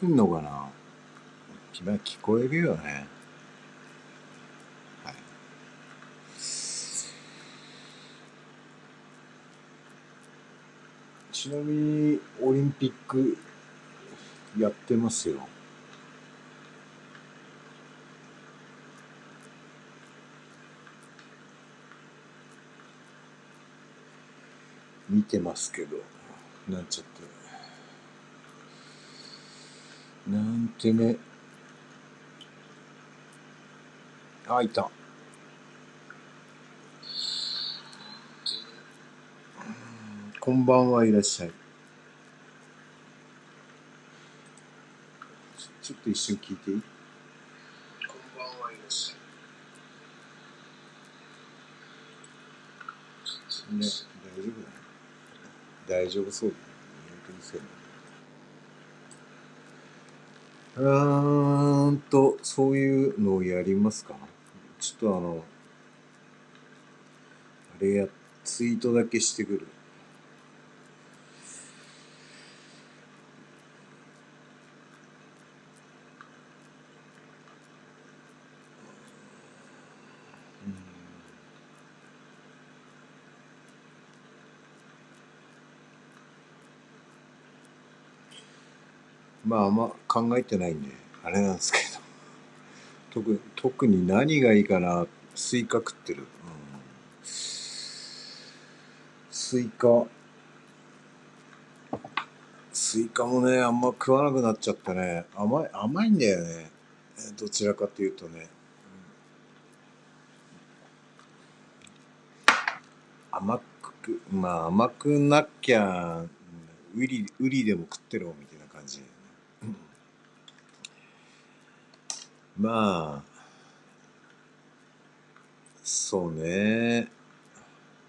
くんのかな？今聞こえるよね。はい。ちなみに、オリンピックやってますよ。見てますけど、なんちゃって。なんてね。あ、いた。こんばんはいらっしゃい。ちょっと一瞬聞いていい？こんばんはいらっしゃい。ね、大丈夫だね。大丈夫そうだね。本当にそうだね。うーんと、そういうのをやりますか？ちょっとあの、あれや、ツイートだけしてくる。まああんま考えてないんで、あれなんですけど。特特に何がいいかな。スイカ食ってる。うん、スイカ。スイカもね、あんま食わなくなっちゃってね。甘い、甘いんだよね。どちらかというとね。甘く、まあ甘くなきゃ、ウリ、ウリでも食ってろみたいな感じ。まあ、そうね。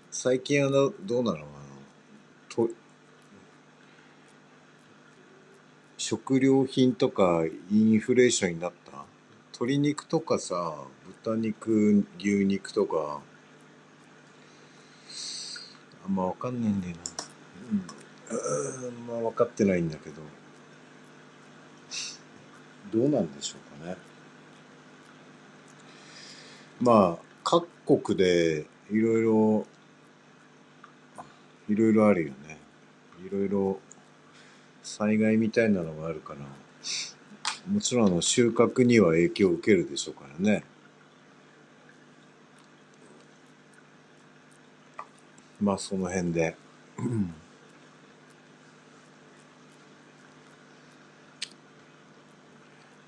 最近あの、どうなの？あの、と、食料品とかインフレーションになった？鶏肉とかさ、豚肉、牛肉とか、あんまわかんないんだよな。うん。あんま分かってないんだけど。どうなんでしょうかね。まあ、各国でいろいろ、いろいろあるよね。いろいろ災害みたいなのがあるから、もちろんあの収穫には影響を受けるでしょうからね。まあその辺で。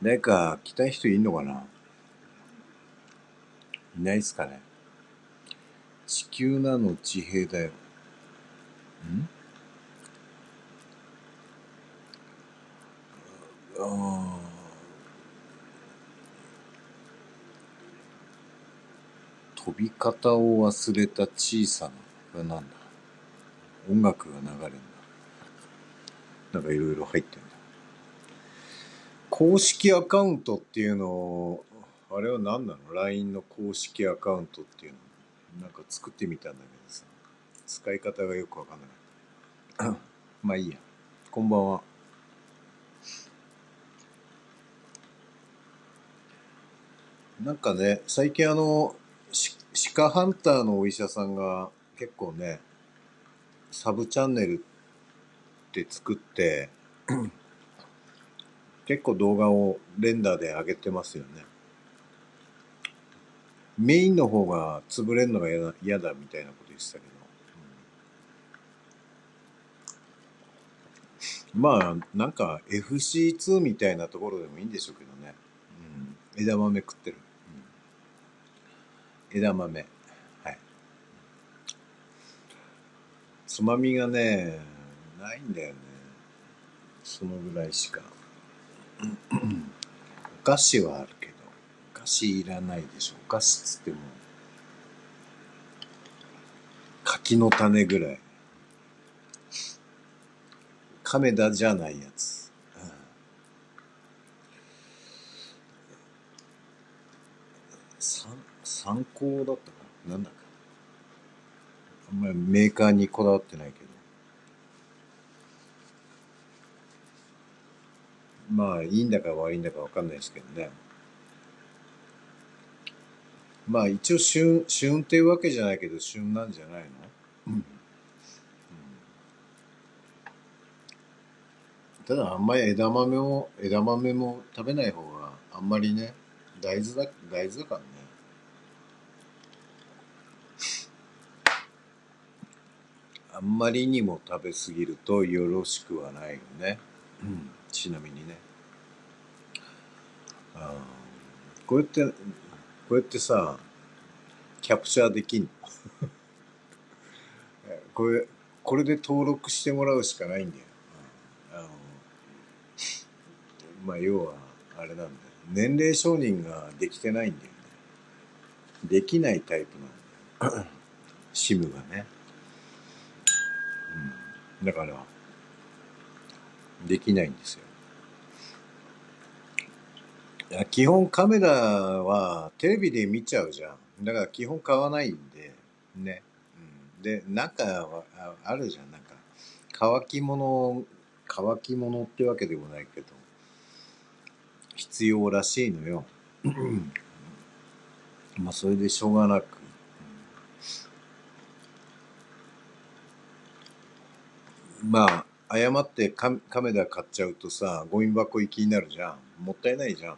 誰か来たい人いんのかな？いないっすかね地球なの地平だよ。ん？あ飛び方を忘れた小さな、なんだ？音楽が流れるんだ。なんかいろいろ入ってんだ。公式アカウントっていうのを、あれは何なの ?LINE の公式アカウントっていうの？なんか作ってみたんだけどさ。使い方がよくわかんなかった。まあいいや。こんばんは。なんかね、最近あの、鹿ハンターのお医者さんが結構ね、サブチャンネルって作って結構動画をレンダーで上げてますよね。メインの方が潰れるのが嫌だみたいなこと言ってたけど。まあ、なんか FC2 みたいなところでもいいんでしょうけどね。うん、枝豆食ってる。うん、枝豆。はい。つまみがね、ないんだよね。そのぐらいしか。お菓子はあるけど、お菓子いらないでしょ。お菓子つっても、柿の種ぐらい。亀田じゃないやつ。参参考だったかな？なんだか。あんまりメーカーにこだわってないけど。まあいいんだか悪いんだかわかんないですけどねまあ一応旬旬っていうわけじゃないけど旬なんじゃないの、うん。ただあんまり枝豆も枝豆も食べない方があんまりね大豆だ大豆だからね。あんまりにも食べ過ぎるとよろしくはないよね、うん、ちなみにね。あこうやってこうやってさキャプチャーできんの？これこれで登録してもらうしかないんだよ、あのまあ要はあれなんだよ。年齢承認ができてないんだよね。できないタイプなんだよ。シムがね、うん、だからできないんですよ。や基本カメラはテレビで見ちゃうじゃん。だから基本買わないんでね、うん、で中はあるじゃん。なんか乾き物乾き物ってわけでもないけど必要らしいのよ。まあそれでしょうがなく。まあ誤ってカメラ買っちゃうとさゴミ箱行きになるじゃん。もったいないじゃん。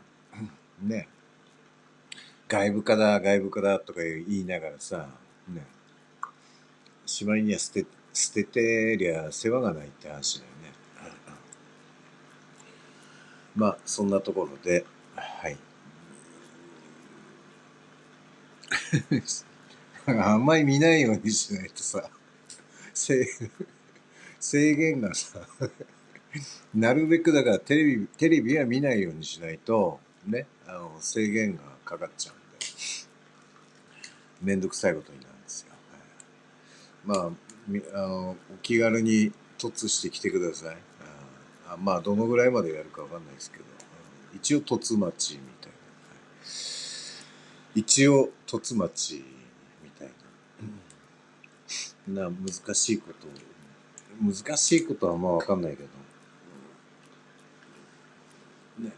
ね。外部化だ外部化だとか言いながらさね。しまいには捨て捨ててりゃ世話がないって話だよね。まあそんなところではい。あんまり見ないようにしないとさ制制限がさ なるべくだからテレビテレビは見ないようにしないとね。あの制限がかかっちゃうんで。めんどくさいことになるんですよ、まあみあのお気軽に突してきてください。あまあどのぐらいまでやるかわかんないですけど。一応突待ちみたいな、一応突待ちみたいな、な難しいこと。難しいことはまあわかんないけど、ね、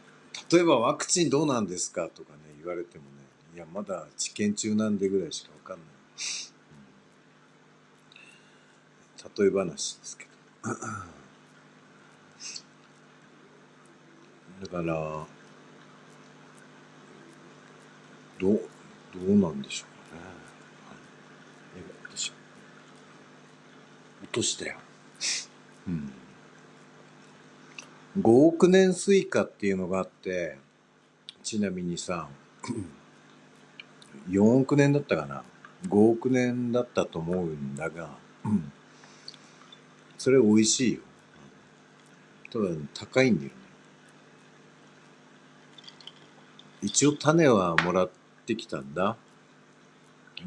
例えばワクチンどうなんですかとかね言われてもねいやまだ治験中なんでぐらいしかわかんない、例え話ですけど。だからどうどうなんでしょうかね、はい、落としたよ。うん。5億年スイカっていうのがあってちなみにさ4億年だったかな？5億年だったと思うんだがそれ美味しいよ。ただ高いんだよね。一応種はもらってきたんだ。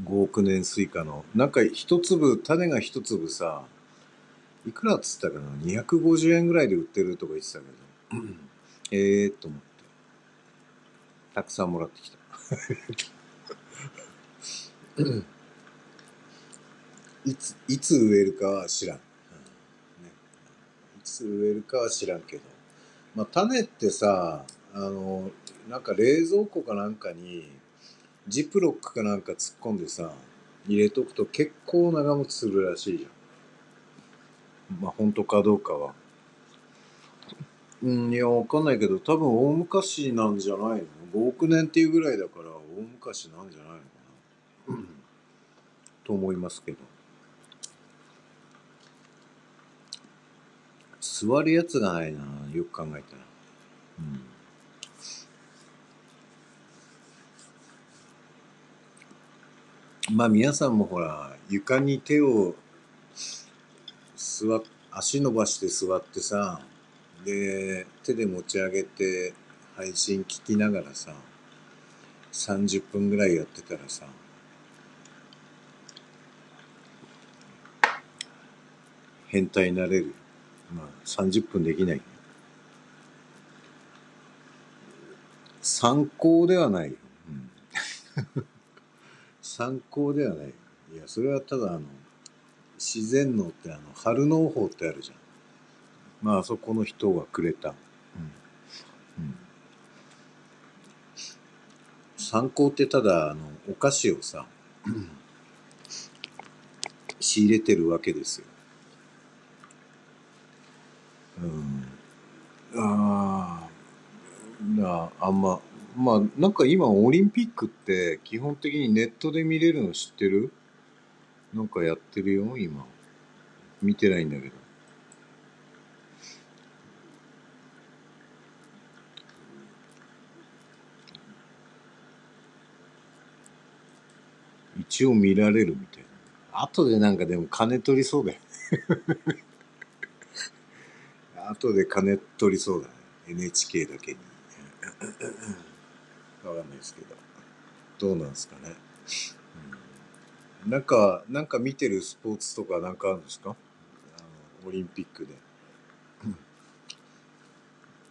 5億年スイカの。なんか一粒種が一粒さいくらっつったかな？250円ぐらいで売ってるとか言ってたけど。ええと思って。たくさんもらってきた。いついつ植えるかは知らん、うん。ね、いつ植えるかは知らんけど。まあ種ってさあのなんか冷蔵庫かなんかにジップロックかなんか突っ込んでさ入れとくと結構長持ちするらしいじゃんまあ本当かどうかは。うんいやわかんないけど多分大昔なんじゃないの？5億年っていうぐらいだから大昔なんじゃないのかな、うん、と思いますけど。座るやつがないなよく考えたら。うん。まあ皆さんもほら床に手を座足伸ばして座ってさで手で持ち上げて配信聞きながらさ30分ぐらいやってたらさ変態になれる。まあ30分できない。参考ではないよ、うん。参考ではない。いや、それはただあの、自然農ってあの、春農法ってあるじゃん。まあ、あそこの人がくれた。うん。うん。参考ってただ、あの、お菓子をさ、仕入れてるわけですよ。うん。ああ、なあんま、まあ、なんか今オリンピックって基本的にネットで見れるの知ってる？なんかやってるよ、今。見てないんだけど。一応見られるみたいな。後でなんかでも金取りそうだよね。後で金取りそうだね。NHK だけに。わかんないですけど。どうなんですかね。うん、なんか、なんか見てるスポーツとかなんかあるんですか？あのオリンピックで。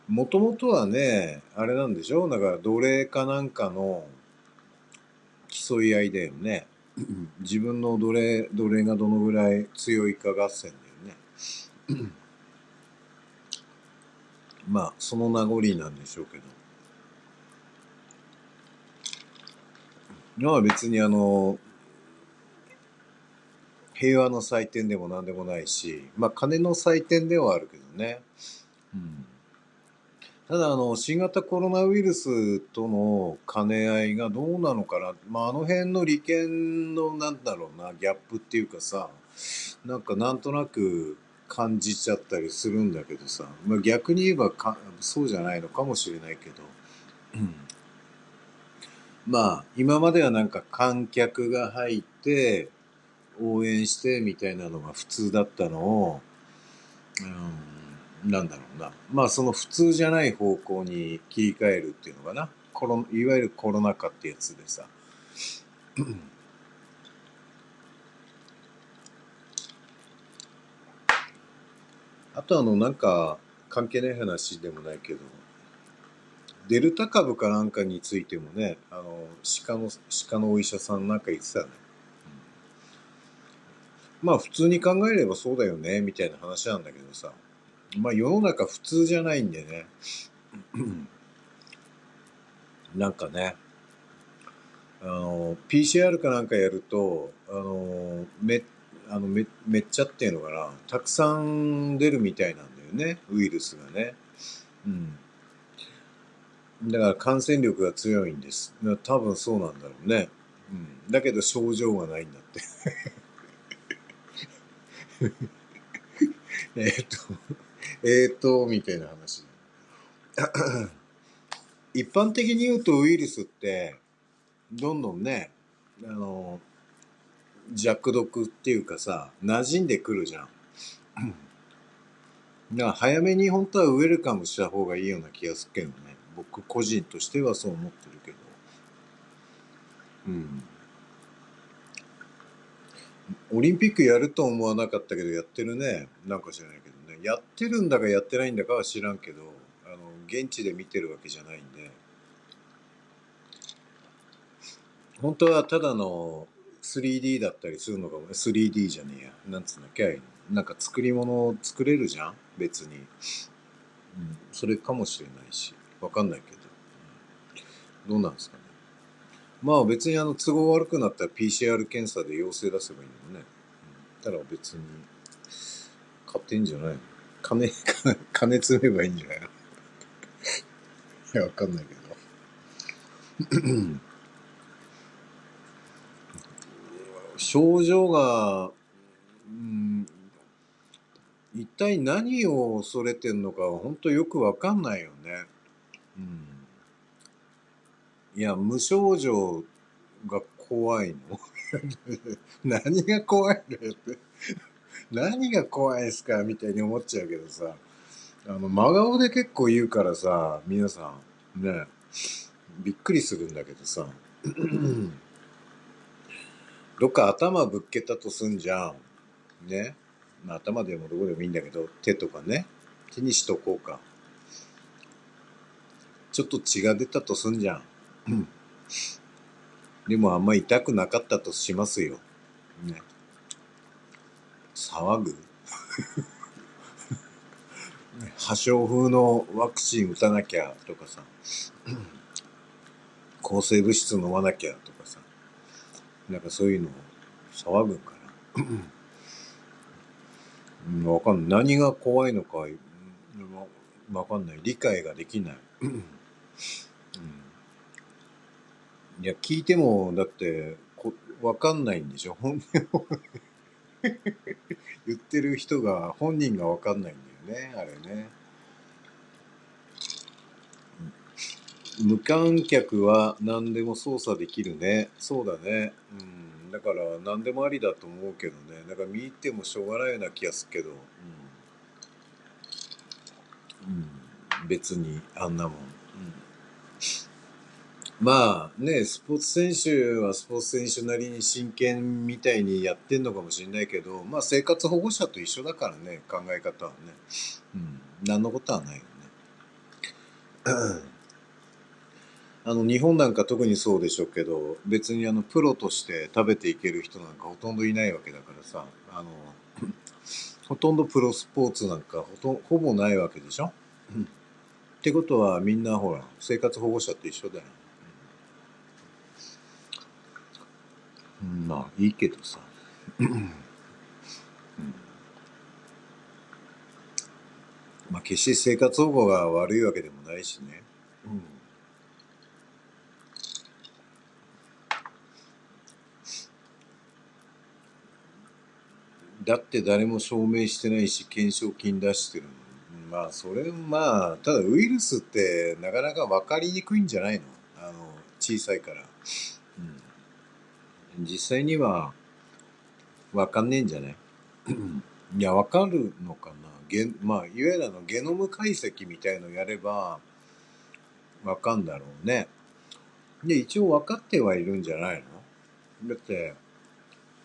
もともとはね、あれなんでしょ？なんか奴隷かなんかの競い合いだよね。自分の奴隷、奴隷がどのぐらい強いか合戦だよね。まあ、その名残なんでしょうけど。まあ別にあの、平和の祭典でも何でもないし、まあ金の祭典ではあるけどね。うん。ただあの、新型コロナウイルスとの兼ね合いがどうなのかな。まああの辺の利権のなんだろうな、ギャップっていうかさ、なんかなんとなく感じちゃったりするんだけどさ、まあ逆に言えばかそうじゃないのかもしれないけど、うん。まあ今まではなんか観客が入って応援してみたいなのが普通だったのを、うん、なんだろうな。まあその普通じゃない方向に切り替えるっていうのかな。コロいわゆるコロナ禍ってやつでさ。あとあのなんか関係ない話でもないけど、デルタ株かなんかについてもね、あの、鹿の、鹿のお医者さんなんか言ってたね。うん、まあ普通に考えればそうだよね、みたいな話なんだけどさ。まあ世の中普通じゃないんでね。なんかね、あの、PCR かなんかやると、あの、め、あのめ、めっちゃっていうのかな、たくさん出るみたいなんだよね、ウイルスがね。うん。だから感染力が強いんです。多分そうなんだろうね。うん。だけど症状がないんだって。えっと、えっと、みたいな話。一般的に言うとウイルスって、どんどんね、あの、弱毒っていうかさ、馴染んでくるじゃん。だから早めに本当はウェルカムした方がいいような気がするけどね。僕個人としてはそう思ってるけど。うん。オリンピックやると思わなかったけど、やってるね。なんか知らないけどね。やってるんだかやってないんだかは知らんけど、あの、現地で見てるわけじゃないんで。本当はただの 3D だったりするのかも 3D じゃねえや。なんつうんだっけ？なんか作り物を作れるじゃん？別に。うん。それかもしれないし。わかんないけど。どうなんですか？まあ別にあの都合悪くなったら PCR 検査で陽性出せばいいのね。うん、ただ別に、買ってんじゃないの金、金積めばいいんじゃない いや、わかんないけど。症状が、うん、一体何を恐れてんのか本当よくわかんないよね。うん。いや、無症状が怖いの 何が怖いのって。何が怖いですかみたいに思っちゃうけどさ。あの、真顔で結構言うからさ、皆さん、ね、びっくりするんだけどさ。どっか頭ぶっけたとすんじゃん。ね。まあ頭でもどこでもいいんだけど、手とかね。手にしとこうか。ちょっと血が出たとすんじゃん。でもあんま痛くなかったとしますよ。ね。騒ぐ？破傷風のワクチン打たなきゃとかさ、抗生物質飲まなきゃとかさ、なんかそういうのを騒ぐかな。うん、わかんない。何が怖いのか、うんわかんない。理解ができない。うんいや、聞いても、だって、こわかんないんでしょ？本音を言ってる人が、本人がわかんないんだよね、あれね。無観客は何でも操作できるね。そうだね。うん。だから何でもありだと思うけどね。だか見入ってもしょうがないような気がするけど。うん。うん、別にあんなもん。まあね、スポーツ選手はスポーツ選手なりに真剣みたいにやってんのかもしれないけど、まあ生活保護者と一緒だからね、考え方はね。うん。何のことはないよね。あの、日本なんか特にそうでしょうけど、別にあの、プロとして食べていける人なんかほとんどいないわけだからさ、あの、ほとんどプロスポーツなんかほとほぼないわけでしょ？うんってことはみんなほら、生活保護者と一緒だよ。うん、まあ、いいけどさ。うんまあ、決して生活保護が悪いわけでもないしね。うんだって誰も証明してないし、懸賞金出してるの。まあ、それ、まあ、ただウイルスってなかなか分かりにくいんじゃないの？あの、小さいから。うん、実際には分かんねえんじゃない いや、分かるのかな？ゲまあ、いわゆるあの、ゲノム解析みたいのやれば、分かんだろうね。で、一応分かってはいるんじゃないの？だって、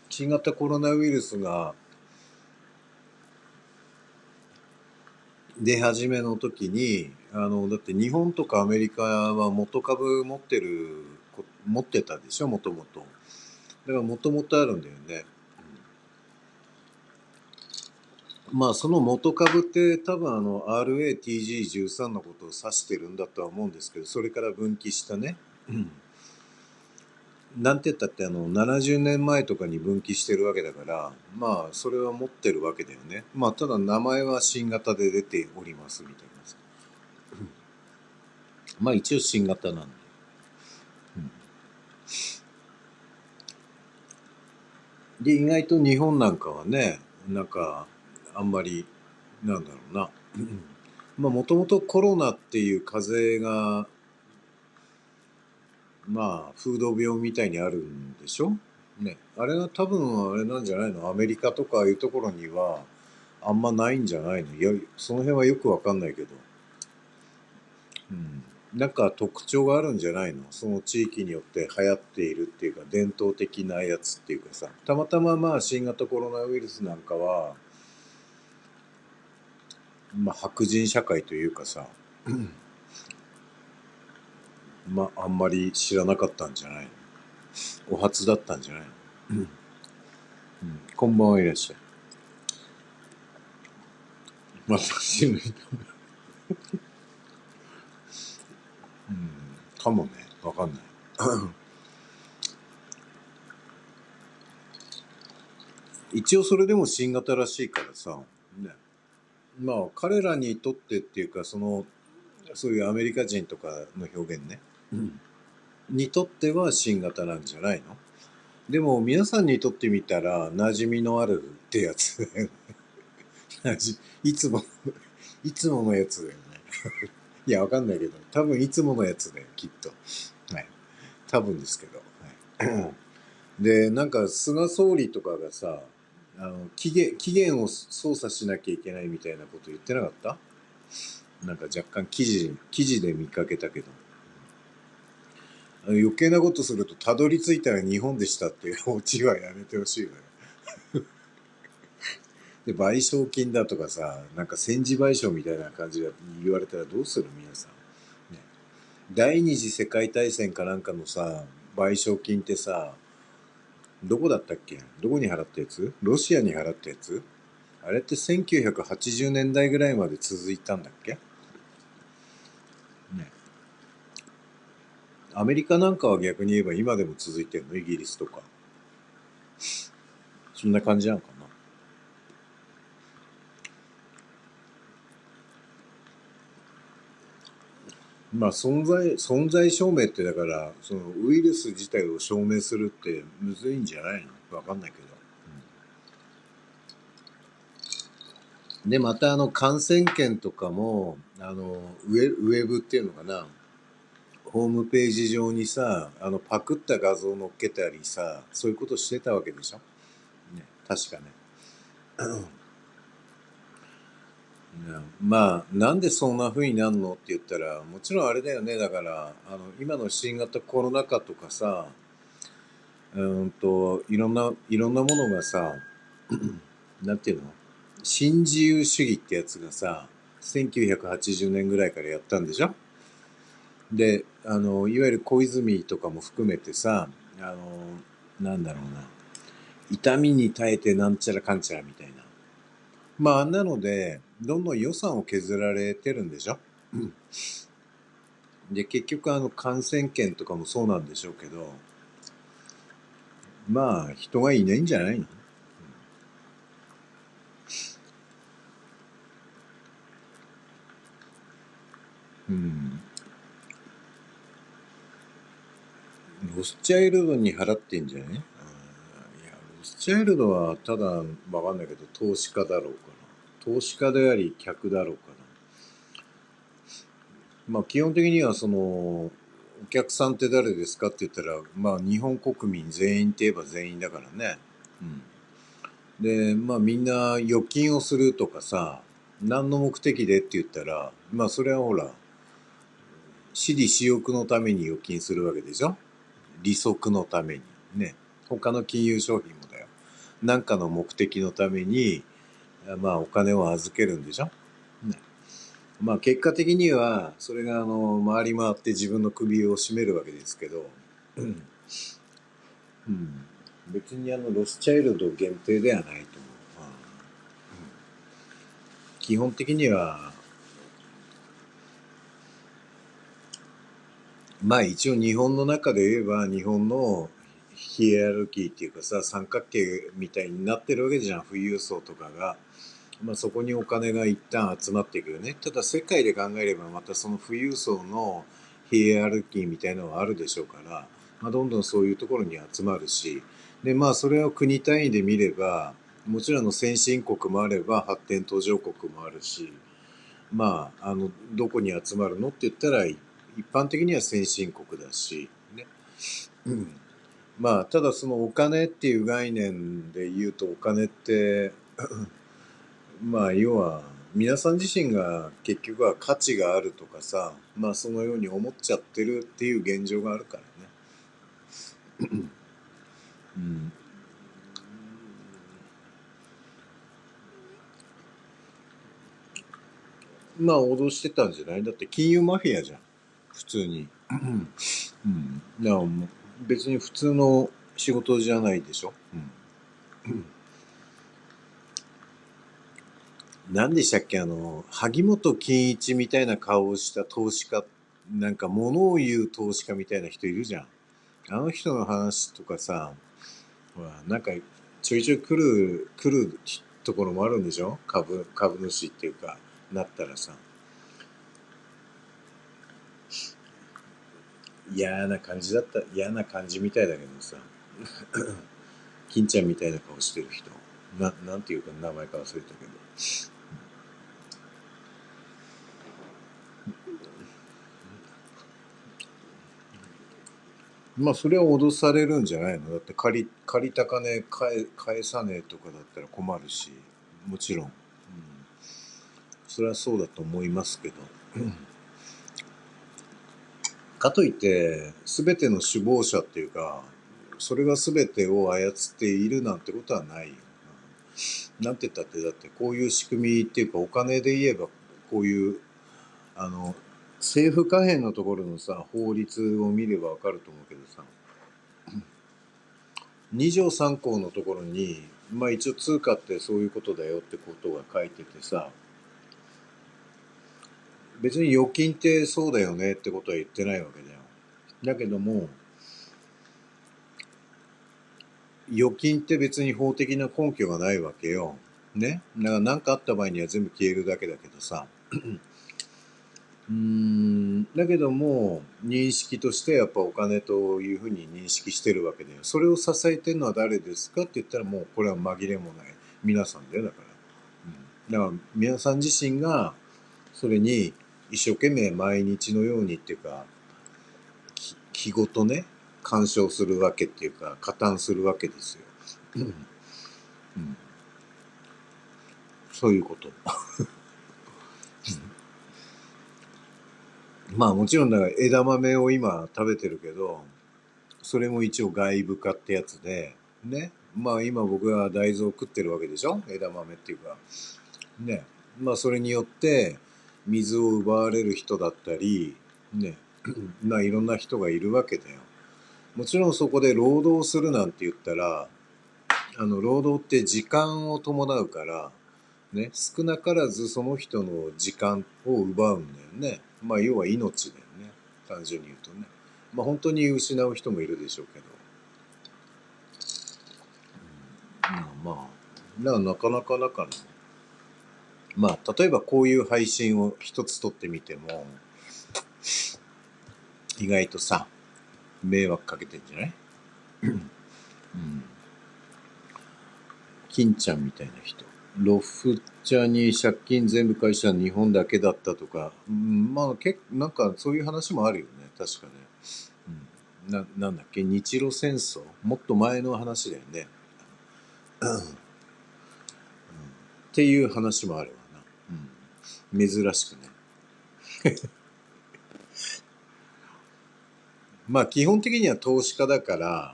新型コロナウイルスが出始めの時に、あの、だって日本とかアメリカは元株持ってる、こ持ってたでしょ、もともと。だからもともとあるんだよね。うん。まあ、その元株って多分あの RATG13 のことを指してるんだとは思うんですけど、それから分岐したね。うん。なんて言ったってあの70年前とかに分岐してるわけだからまあそれは持ってるわけだよね。まあただ名前は新型で出ておりますみたいなまあ一応新型なんで、うんで意外と日本なんかはねなんかあんまりなんだろうな まあもともとコロナっていう風邪がまあ、風土病みたいにあるんでしょ？ね。あれが多分あれなんじゃないの？アメリカとかいうところにはあんまないんじゃないの？いや、その辺はよくわかんないけど。なんか特徴があるんじゃないの？その地域によって流行っているっていうか伝統的なやつっていうかさ。たまたままあ新型コロナウイルスなんかは、まあ白人社会というかさ、まあ、あんまり知らなかったんじゃないの？お初だったんじゃないの、うん、こんばんはいらっしゃい。また知る人。うん、かもね、わかんない。一応それでも新型らしいからさ、ね。まあ彼らにとってっていうか、その、そういうアメリカ人とかの表現ね。にとっては新型なんじゃないの？でも皆さんにとってみたら馴染みのあるってやつだよね。いつも、いつものやつだよね。いや、わかんないけど、多分いつものやつだよ、きっと。はい。多分ですけど。はい、で、なんか菅総理とかがさ、あの期限期限を操作しなきゃいけないみたいなこと言ってなかった？なんか若干記事記事で見かけたけど余計なことするとたどり着いたら日本でしたっていうオチはやめてほしいよねで賠償金だとかさなんか戦時賠償みたいな感じで言われたらどうする？皆さん、ね、第二次世界大戦かなんかのさ賠償金ってさどこだったっけ？どこに払ったやつ？ロシアに払ったやつ？あれって1980年代ぐらいまで続いたんだっけ？ね。アメリカなんかは逆に言えば今でも続いてるの？イギリスとか。そんな感じなのかな。まあ存在、存在証明ってだから、そのウイルス自体を証明するってむずいんじゃないの？わかんないけど。うん、で、またあの感染研とかも、あのウェ、ウェブっていうのかな、ホームページ上にさ、あのパクった画像を載っけたりさ、そういうことしてたわけでしょ？ね、確かね。まあなんでそんな風になるのって言ったらもちろんあれだよね。だからあの今の新型コロナ禍とかさうんといろんないろんなものがさ なんていうの？新自由主義ってやつがさ1980年ぐらいからやったんでしょ？であのいわゆる小泉とかも含めてさあのなんだろうな。痛みに耐えてなんちゃらかんちゃらみたいな。まああんなのでどんどん予算を削られてるんでしょ？で、結局あの感染研とかもそうなんでしょうけど、まあ人がいないんじゃないの？うん。ロスチャイルドに払ってんじゃないや、ロスチャイルドはただわかんないけど投資家だろうから。投資家であり客だろうかな。まあ基本的にはそのお客さんって誰ですかって言ったらまあ日本国民全員って言えば全員だからね。うん。でまあみんな預金をするとかさ何の目的でって言ったらまあそれはほら私利私欲のために預金するわけでしょ？利息のためにね他の金融商品もだよ何かの目的のためにまあお金を預けるんでしょ？ね、まあ結果的にはそれがあの回り回って自分の首を絞めるわけですけど、うん、うん、別にあのロスチャイルド限定ではないと思う。うん、基本的にはまあ一応日本の中で言えば日本のヒエラルキーっていうかさ三角形みたいになってるわけじゃん富裕層とかが。まあ、そこにお金が一旦集まっていくよね。ただ世界で考えればまたその富裕層のヒエラルキーみたいなのはあるでしょうから、まあ、どんどんそういうところに集まるし、で、まあそれを国単位で見れば、もちろんの先進国もあれば発展途上国もあるし、まあ、あの、どこに集まるのって言ったら、一般的には先進国だし、ね。うん。まあ、ただそのお金っていう概念で言うとお金ってまあ要は皆さん自身が結局は価値があるとかさまあそのように思っちゃってるっていう現状があるからね。うん、まあ脅してたんじゃない？だって金融マフィアじゃん普通に。うん、だからもう別に普通の仕事じゃないでしょ？うん何でしたっけ？あの、萩本欽一みたいな顔をした投資家、なんか物を言う投資家みたいな人いるじゃん。あの人の話とかさ、ほら、なんかちょいちょい来る、来るところもあるんでしょ？株、株主っていうか、なったらさ。嫌な感じだった、嫌な感じみたいだけどさ。金ちゃんみたいな顔してる人。な、なんていうか名前か忘れたけど。まあそれは脅されるんじゃないの？だって借り借りた金返返さねえとかだったら困るし。もちろん、うん、それはそうだと思いますけど、かといって全ての首謀者っていうかそれが全てを操っているなんてことはないよ。なんて言ったってだってこういう仕組みっていうかお金で言えばこういうあの政府可変のところのさ法律を見ればわかると思うけどさ2条3項のところにまあ一応通貨ってそういうことだよってことが書いててさ、別に預金ってそうだよねってことは言ってないわけだよ。だけども、預金って別に法的な根拠がないわけよ。ね？だから何かあった場合には全部消えるだけだけどさ。うん、だけども、認識としてやっぱお金というふうに認識してるわけだよ。それを支えてるのは誰ですかって言ったらもうこれは紛れもない皆さんだよ、だから。うん、だから皆さん自身がそれに一生懸命毎日のようにっていうか、気ごとね、干渉するわけっていうか、加担するわけですよ。うん、そういうこと。まあもちろんだから枝豆を今食べてるけど、それも一応外部化ってやつで、ね。まあ今僕は大豆を食ってるわけでしょ？枝豆っていうか。ね。まあそれによって水を奪われる人だったり、ね。まあいろんな人がいるわけだよ。もちろんそこで労働するなんて言ったら、あの、労働って時間を伴うから、ね、少なからずその人の時間を奪うんだよね。まあ、要は命だよね。単純に言うとね。まあ、本当に失う人もいるでしょうけど。うん、まあ、だからなかなかだから、まあ、例えばこういう配信を一つ撮ってみても、意外とさ、迷惑かけてんじゃない？うん。金ちゃんみたいな人。ロフチャに借金全部返した日本だけだったとか、うん、まあけなんかそういう話もあるよね。確かね、うん、ななんだっけ？日露戦争？もっと前の話だよね、うん、っていう話もあるわな、うん、珍しくね。まあ基本的には投資家だから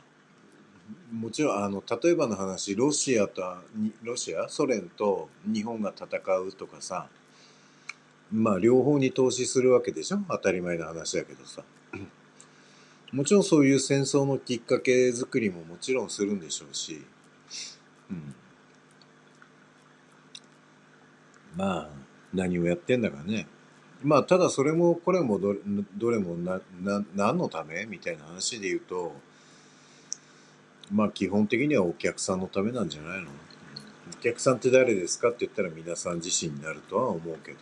もちろんあの例えばの話ロシアとロシアソ連と日本が戦うとかさまあ両方に投資するわけでしょ？当たり前の話だけどさ。もちろんそういう戦争のきっかけ作りももちろんするんでしょうし、うん、まあ何をやってんだかね。まあただそれもこれもどどれもなな何のため？みたいな話で言うとまあ基本的にはお客さんのためなんじゃないの？お客さんって誰ですかって言ったら皆さん自身になるとは思うけど。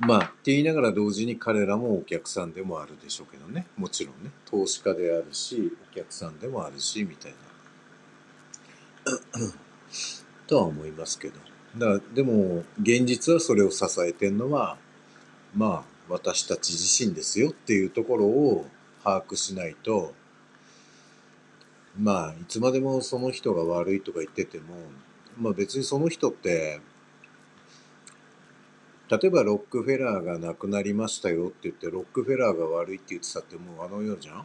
まあって言いながら同時に彼らもお客さんでもあるでしょうけどね。もちろんね。投資家であるし、お客さんでもあるし、みたいな。とは思いますけど。だでも現実はそれを支えてるのはまあ私たち自身ですよっていうところを把握しないとまあいつまでもその人が悪いとか言っててもまあ別にその人って例えばロックフェラーが亡くなりましたよって言ってロックフェラーが悪いって言ってたってもうあの世じゃん？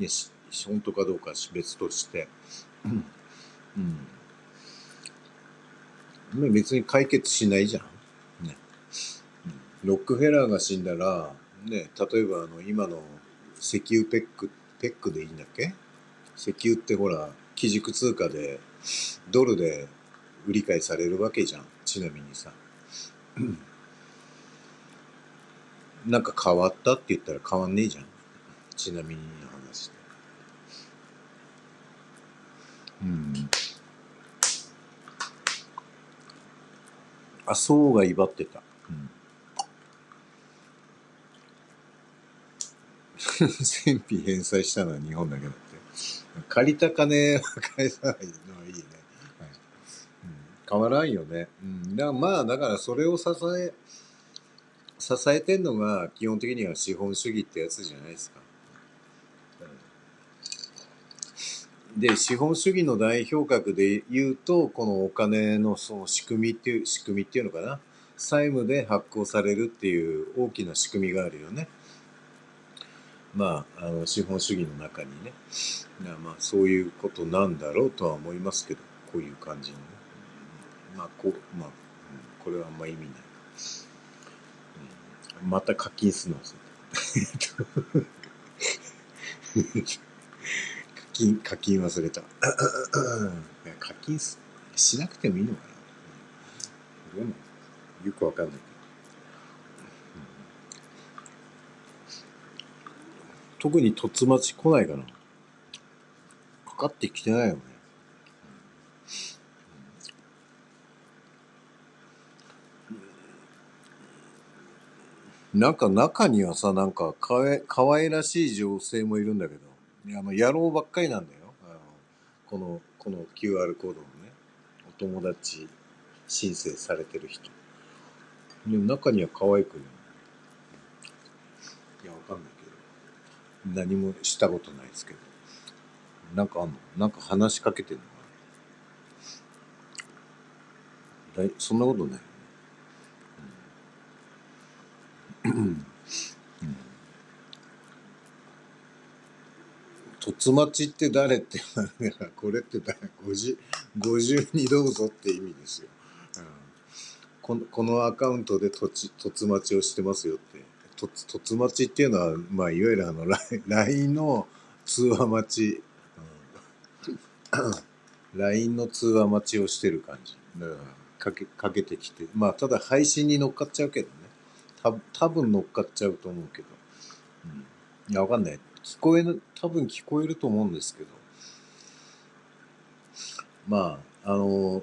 いや本当かどうか別として。うん。別に解決しないじゃん、ね、ロックフェラーが死んだらね例えばあの今の石油ペック、ペックでいいんだっけ？石油ってほら、基軸通貨で、ドルで売り買いされるわけじゃん。ちなみにさ。なんか変わったって言ったら変わんねえじゃん。ちなみにの話で。うん。あ、そうが威張ってた。戦費返済したのは日本だけだって。借りた金は 返さないのはいいね。はいうん、変わらんよね。うん。だまあ、だからそれを支え、支えてんのが基本的には資本主義ってやつじゃないですか。で、資本主義の代表格で言うと、このお金のその仕組みっていう、仕組みっていうのかな。債務で発行されるっていう大きな仕組みがあるよね。まあ、あの資本主義の中にねまあそういうことなんだろうとは思いますけどこういう感じにね。まあこうまあ、これはあんま意味ない、また課金するの？課金、課金忘れた。課金すしなくてもいいのかな。よくわかんない。特に突待ち来ないかな。かかってきてないよね。なんか中にはさ、なんかかわい可愛らしい女性もいるんだけど、いやあの野郎ばっかりなんだよ。あのこの、この QR コードのね、お友達申請されてる人。でも中には可愛くい。いや、わかんない。何もしたことないですけど。なんかあんの？なんか話しかけてんのかな？だいそんなことないよね。うん。突待ちって誰って言われこれって誰 50, 50にどうぞって意味ですよ。うん。このこのアカウントで突突待ちをしてますよって。突突待ちっていうのは、まあ、いわゆるあの LINE の通話待ち、うん、LINE の通話待ちをしてる感じ。だからかけかけてきて、まあ、ただ配信に乗っかっちゃうけどね。た多分乗っかっちゃうと思うけど。うん、いや、わかんない。聞こえる、多分聞こえると思うんですけど。まあ、あの、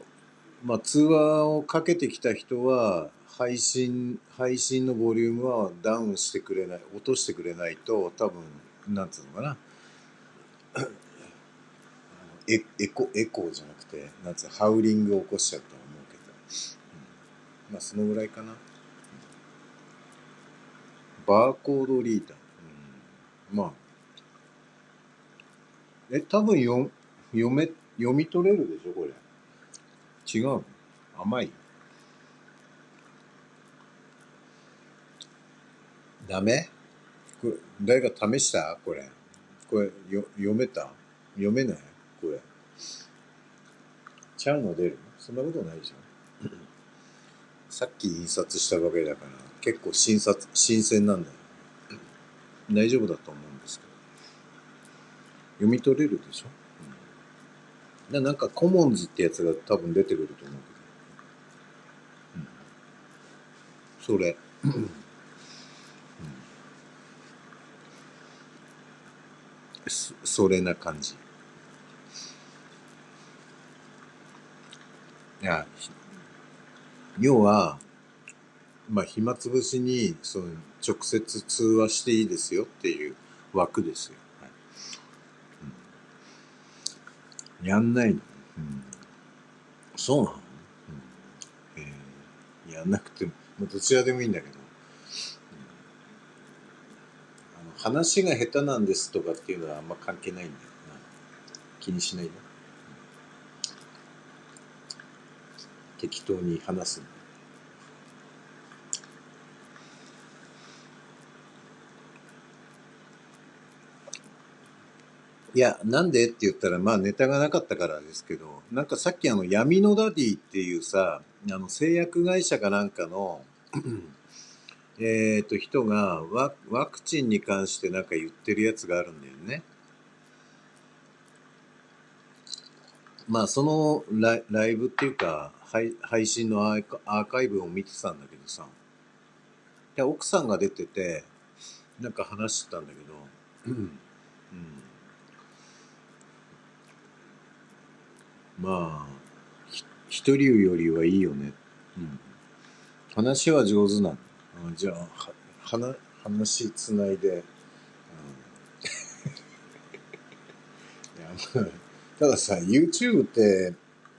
まあ、通話をかけてきた人は、配信、配信のボリュームはダウンしてくれない、落としてくれないと、多分、なんつうのかな。エエコ、エコーじゃなくて、なんつうの、ハウリングを起こしちゃうと思うけど。うん、まあ、そのぐらいかな。バーコードリーダー。うん、まあ。え、多分よ読め、読み取れるでしょ、これ。違う甘いダメ？これ、誰か試した？これ。これ、よ、読めた？読めない？これ。ちゃうの出る？そんなことないじゃん。さっき印刷したわけだから、結構新札、新鮮なんだよ。大丈夫だと思うんですけど。読み取れるでしょ、うん、ななんかコモンズってやつが多分出てくると思うけど。うん、それ。うんそれな感じ。いや、要は、まあ、暇つぶしに、その、直接通話していいですよっていう枠ですよ。はい。うん、やんないの、うん、そうなの、うん。えー、やんなくても、どちらでもいいんだけど、あの話が下手なんですとかっていうのはあんま関係ないんだよな。気にしないで。適当に話すんだ。いや、なんでって言ったら、まあネタがなかったからですけど、なんかさっきあの闇のダディっていうさ、あの製薬会社かなんかのえっと人がワワクチンに関してなんか言ってるやつがあるんだよね。まあそのライライブっていうか配配信のアーカアーカイブを見てたんだけどさ、で奥さんが出てて、なんか話してたんだけど、うんまあ、一人よりはいいよね。うん。話は上手なの。じゃあ、は、話、話つないで、いや、たださ、YouTube って、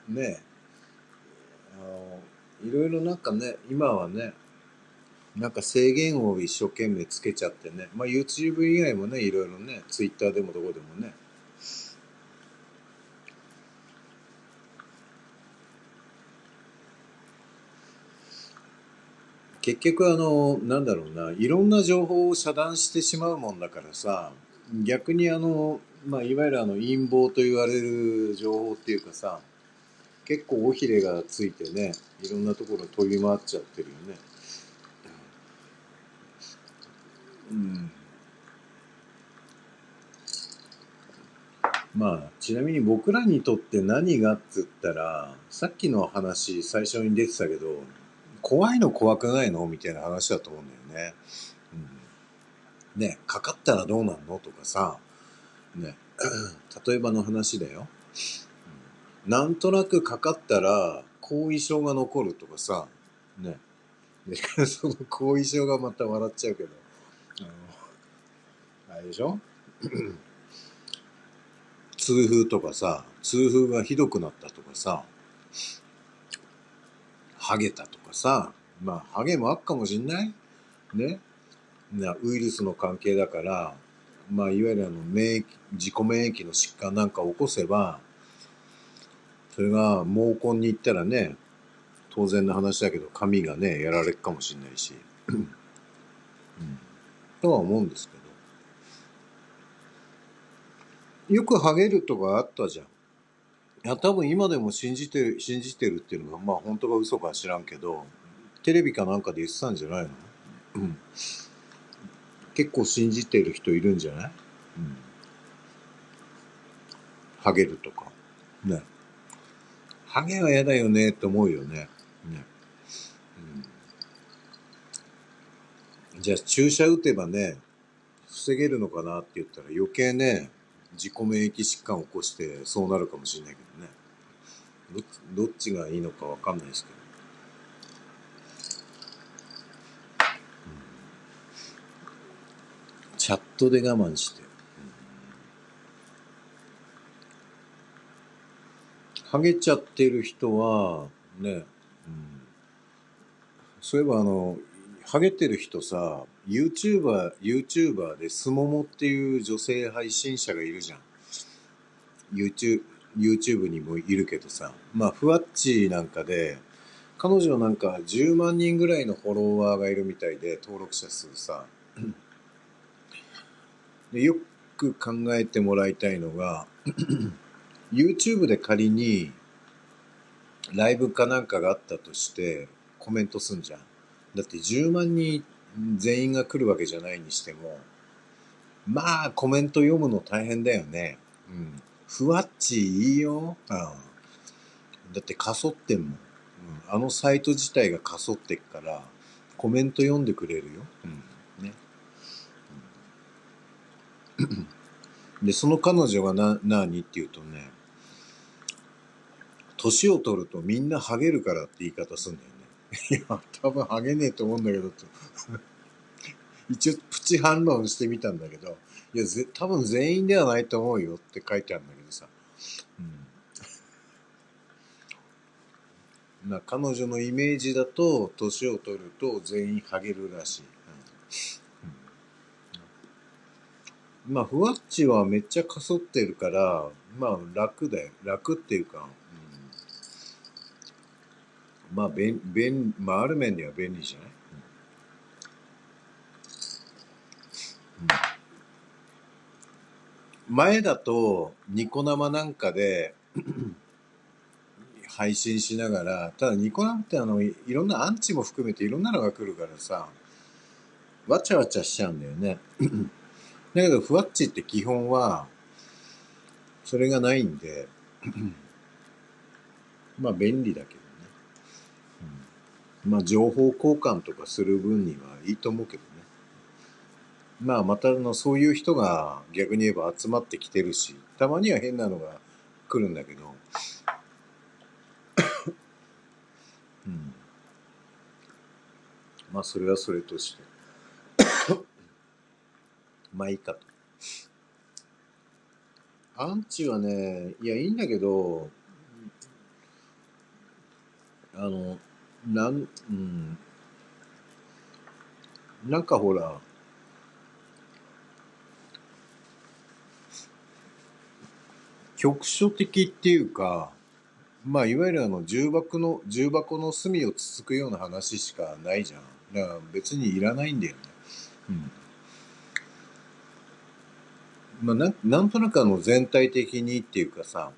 ね、あの、いろいろなんかね、今はね、なんか制限を一生懸命つけちゃってね、まあ YouTube 以外もね、いろいろね、Twitter でもどこでもね、結局あの、なんだろうな、いろんな情報を遮断してしまうもんだからさ、逆にあの、まあ、いわゆるあの陰謀と言われる情報っていうかさ、結構尾ひれがついてね、いろんなところ飛び回っちゃってるよね。うん。まあ、ちなみに僕らにとって何がって言ったら、さっきの話、最初に出てたけど、怖いの怖くないの？みたいな話だと思うんだよね。うん、ね、かかったらどうなんの？とかさ、ね、例えばの話だよ。なんとなくかかったら後遺症が残るとかさ、ね。で、その後遺症がまた笑っちゃうけど、あの、あれでしょ？痛風とかさ、痛風がひどくなったとかさ、ハゲたとかさ、まあ、ハゲもあっかもしんない？ね？なウイルスの関係だから、まあ、いわゆるあの免疫、自己免疫の疾患なんか起こせば、それが毛根に行ったらね、当然の話だけど、髪がね、やられるかもしんないし、うん、とは思うんですけど。よくハゲるとかあったじゃん。いや、多分今でも信じてる、信じてるっていうのが、まあ本当か嘘か知らんけど、テレビかなんかで言ってたんじゃないの？うん。結構信じてる人いるんじゃない？うん。ハゲるとか。ね。ハゲは嫌だよねって思うよね。ね。うん。じゃあ注射打てばね、防げるのかなって言ったら余計ね、自己免疫疾患を起こしてそうなるかもしれないけどね。どっちがいいのかわかんないですけど、うん、チャットで我慢して、ハゲちゃってる人はね、うん、そういえばあのハゲてる人さ YouTuber、YouTuber でスモモっていう女性配信者がいるじゃん。YouTube、YouTube にもいるけどさ。まあ、ふわっちなんかで、彼女なんか10万人ぐらいのフォロワーがいるみたいで、登録者数さ。でよく考えてもらいたいのが、YouTube で仮にライブかなんかがあったとしてコメントすんじゃん。だって10万人全員が来るわけじゃないにしても、まあ、コメント読むの大変だよね。うん。ふわっちいいよ。うん。だってかそってんもん。うん。あのサイト自体がかそってっから、コメント読んでくれるよ。うん。ね。うん、で、その彼女がな、何って言うとね、年を取るとみんなハゲるからって言い方すんだよ。いや、多分ハゲねえと思うんだけど、と。一応プチ反論してみたんだけど、いや、ぜ多分全員ではないと思うよって書いてあるんだけどさ。うん。な彼女のイメージだと、年を取ると全員ハゲるらしい。うん、まあ、ふわっちはめっちゃかそってるから、まあ楽だよ。楽っていうか、まあ、便、便、まあ、ある面では便利じゃない、うん、前だと、ニコ生なんかで 配信しながら、ただニコ生ってあの、いろんなアンチも含めていろんなのが来るからさ、わちゃわちゃしちゃうんだよね。だけど、ふわっちって基本は、それがないんで、まあ便利だけど。まあ、情報交換とかする分にはいいと思うけどね。まあ、またあの、そういう人が逆に言えば集まってきてるし、たまには変なのが来るんだけど、うん。まあ、それはそれとして まあ、いいかと。アンチはね、いや、いいんだけど、あの、なん、うん。なんかほら、局所的っていうか、まあ、いわゆるあの、重箱の、重箱の隅をつつくような話しかないじゃん。だから別にいらないんだよね。うん。まあ、ななんとなくあの、全体的にっていうかさ、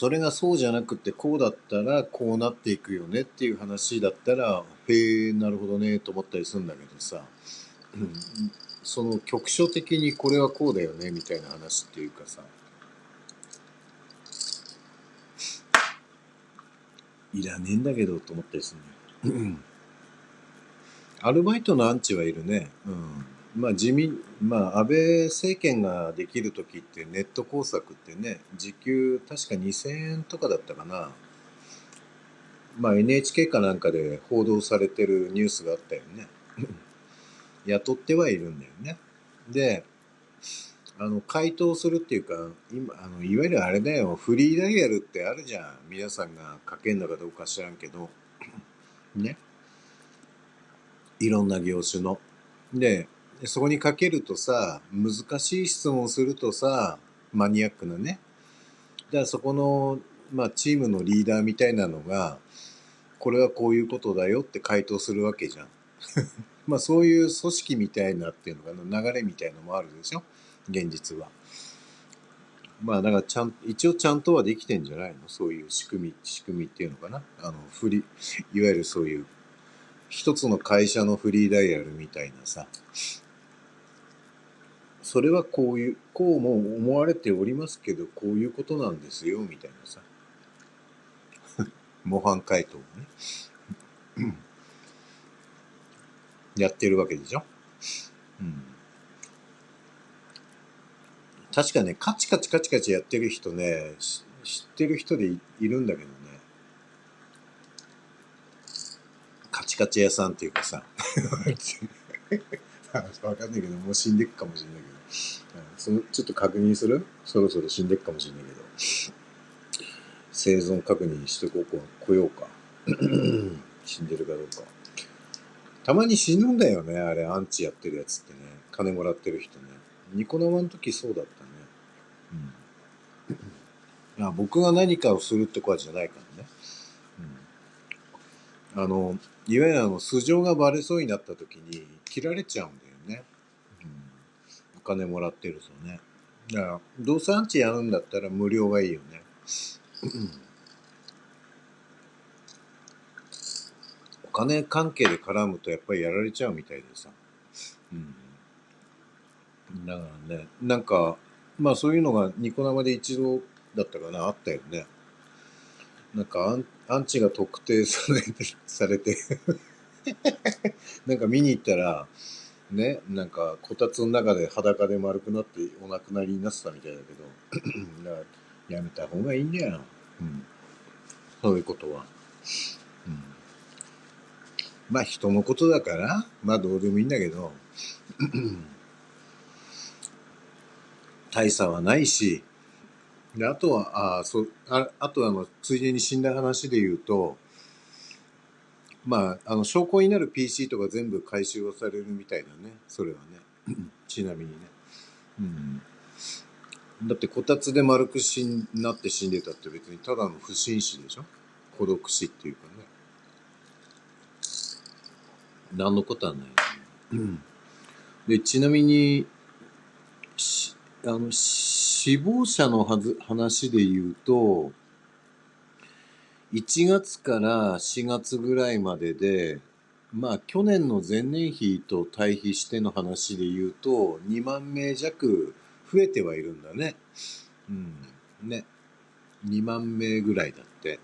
それがそうじゃなくてこうだったらこうなっていくよねっていう話だったらへえなるほどねと思ったりするんだけどさ、その局所的にこれはこうだよねみたいな話っていうかさいらねえんだけどと思ったりするね。アルバイトのアンチはいるね。うん。まあ自民、まあ安倍政権ができる時ってネット工作ってね、時給確か2000円とかだったかな。まあ NHK かなんかで報道されてるニュースがあったよね。雇ってはいるんだよね。で、あの、回答するっていうか、今、あの、いわゆるあれだよ、フリーダイヤルってあるじゃん。皆さんが書けんのかどうか知らんけど。ね。いろんな業種の。で、そこにかけるとさ、難しい質問をするとさ、マニアックなね。だからそこの、まあ、チームのリーダーみたいなのが、これはこういうことだよって回答するわけじゃん。まあ、そういう組織みたいなっていうのかな、流れみたいのもあるでしょ？現実は。まあだからちゃん、一応ちゃんとはできてんじゃないの？そういう仕組み、仕組みっていうのかな？あの、フリ、いわゆるそういう、一つの会社のフリーダイヤルみたいなさ、それはこういう、こうも思われておりますけど、こういうことなんですよ、みたいなさ。模範回答をね。やってるわけでしょ？うん。確かね、カチカチカチカチやってる人ね、知ってる人でいるんだけどね。カチカチ屋さんっていうかさ。わかんないけど、もう死んでっかもしれないけど。そのちょっと確認する？そろそろ死んでっかもしれないけど。生存確認してここ来ようか。死んでるかどうか。たまに死ぬんだよね、あれ、アンチやってるやつってね。金もらってる人ね。ニコ生の時そうだったね。うん。いや、僕が何かをするってことじゃないからね。うん。あの、いわゆるあの、素性がバレそうになった時に切られちゃうんだよ。お金もらってるとね。だから、どうせアンチやるんだったら無料がいいよね。お金関係で絡むとやっぱりやられちゃうみたいでさ。うん。だからね、なんか、まあそういうのがニコ生で一度だったかな、あったよね。なんかアンアンチが特定されて、されて なんか見に行ったら、ね、なんかこたつの中で裸で丸くなってお亡くなりになってたみたいだけど、だからやめた方がいいんだよ。うん。そういうことは。うん。まあ人のことだから、まあどうでもいいんだけど、大差はないし、で、あとは、あそ、ああとあの、ついでに死んだ話で言うと、まあ、あの、証拠になる PC とか全部回収をされるみたいだね。それはね。ちなみにね。うん。だってこたつで丸くしんなって死んでたって別にただの不審死でしょ？孤独死っていうかね。何のことはない、ね。うん。で、ちなみに、あの、死亡者のはず話で言うと、1月から4月ぐらいまでで、まあ去年の前年比と対比しての話で言うと、2万名弱増えてはいるんだね。うん。ね。2万名ぐらいだって。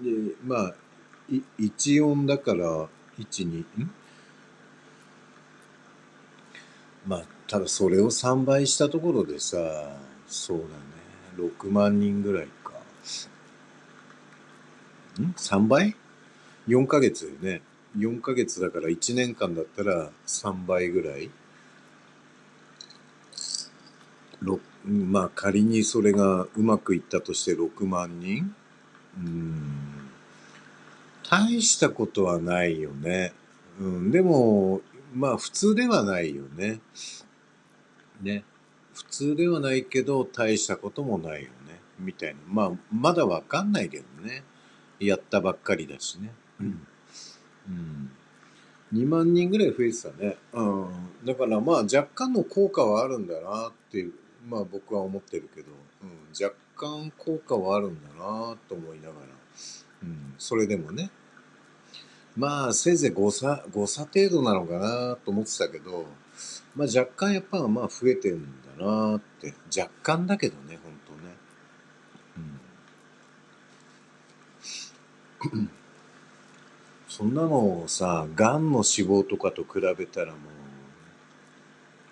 で、まあ、1音だから、1、2、ん？まあ、ただそれを3倍したところでさ、そうだね。6万人ぐらいか。ん ?3 倍 ?4 ヶ月よね。4ヶ月だから1年間だったら3倍ぐらい？まあ仮にそれがうまくいったとして6万人？うん。大したことはないよね。うん。でも、まあ普通ではないよね。ね。普通ではないけど大したこともないよね。みたいな。まあまだわかんないけどね。やったばっかりだしね。うん。うん。2万人ぐらい増えてたね。うん。だからまあ若干の効果はあるんだなっていう、まあ僕は思ってるけど、うん、若干効果はあるんだなと思いながら、うん、それでもね。まあせいぜい誤差誤差程度なのかなと思ってたけど、まあ、若干やっぱまあ増えてんだなって若干だけどね本当ね、うん、そんなのをさがんの死亡とかと比べたらも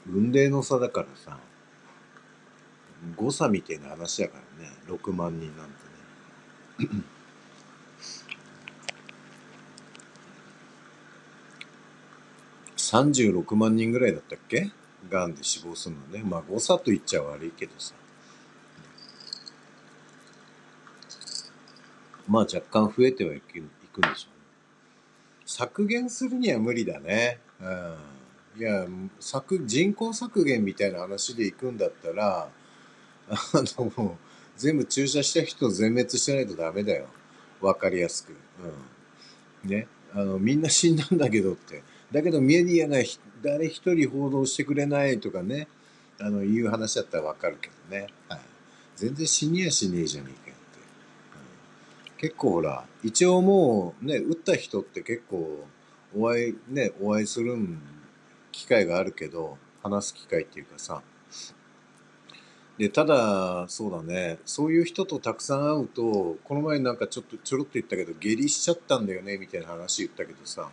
う雲泥の差だからさ誤差みたいな話だからね6万人なんてね 36万人ぐらいだったっけ？がんで死亡するのね。まあ誤差と言っちゃ悪いけどさ。まあ若干増えてはいくいくんでしょうね。削減するには無理だね。うん。いや、削、人口削減みたいな話でいくんだったら、あの、全部注射した人全滅してないとダメだよ。わかりやすく。うん。ね。あの、みんな死んだんだけどって。だけどメディアが誰一人報道してくれないとかね、あの、いう話だったらわかるけどね。はい。全然死にやしねえじゃねえか。結構ほら、一応もうね、打った人って結構、お会い、ね、お会いする機会があるけど、話す機会っていうかさ。で、ただ、そうだね、そういう人とたくさん会うと、この前なんかちょっとちょろっと言ったけど、下痢しちゃったんだよね、みたいな話言ったけどさ、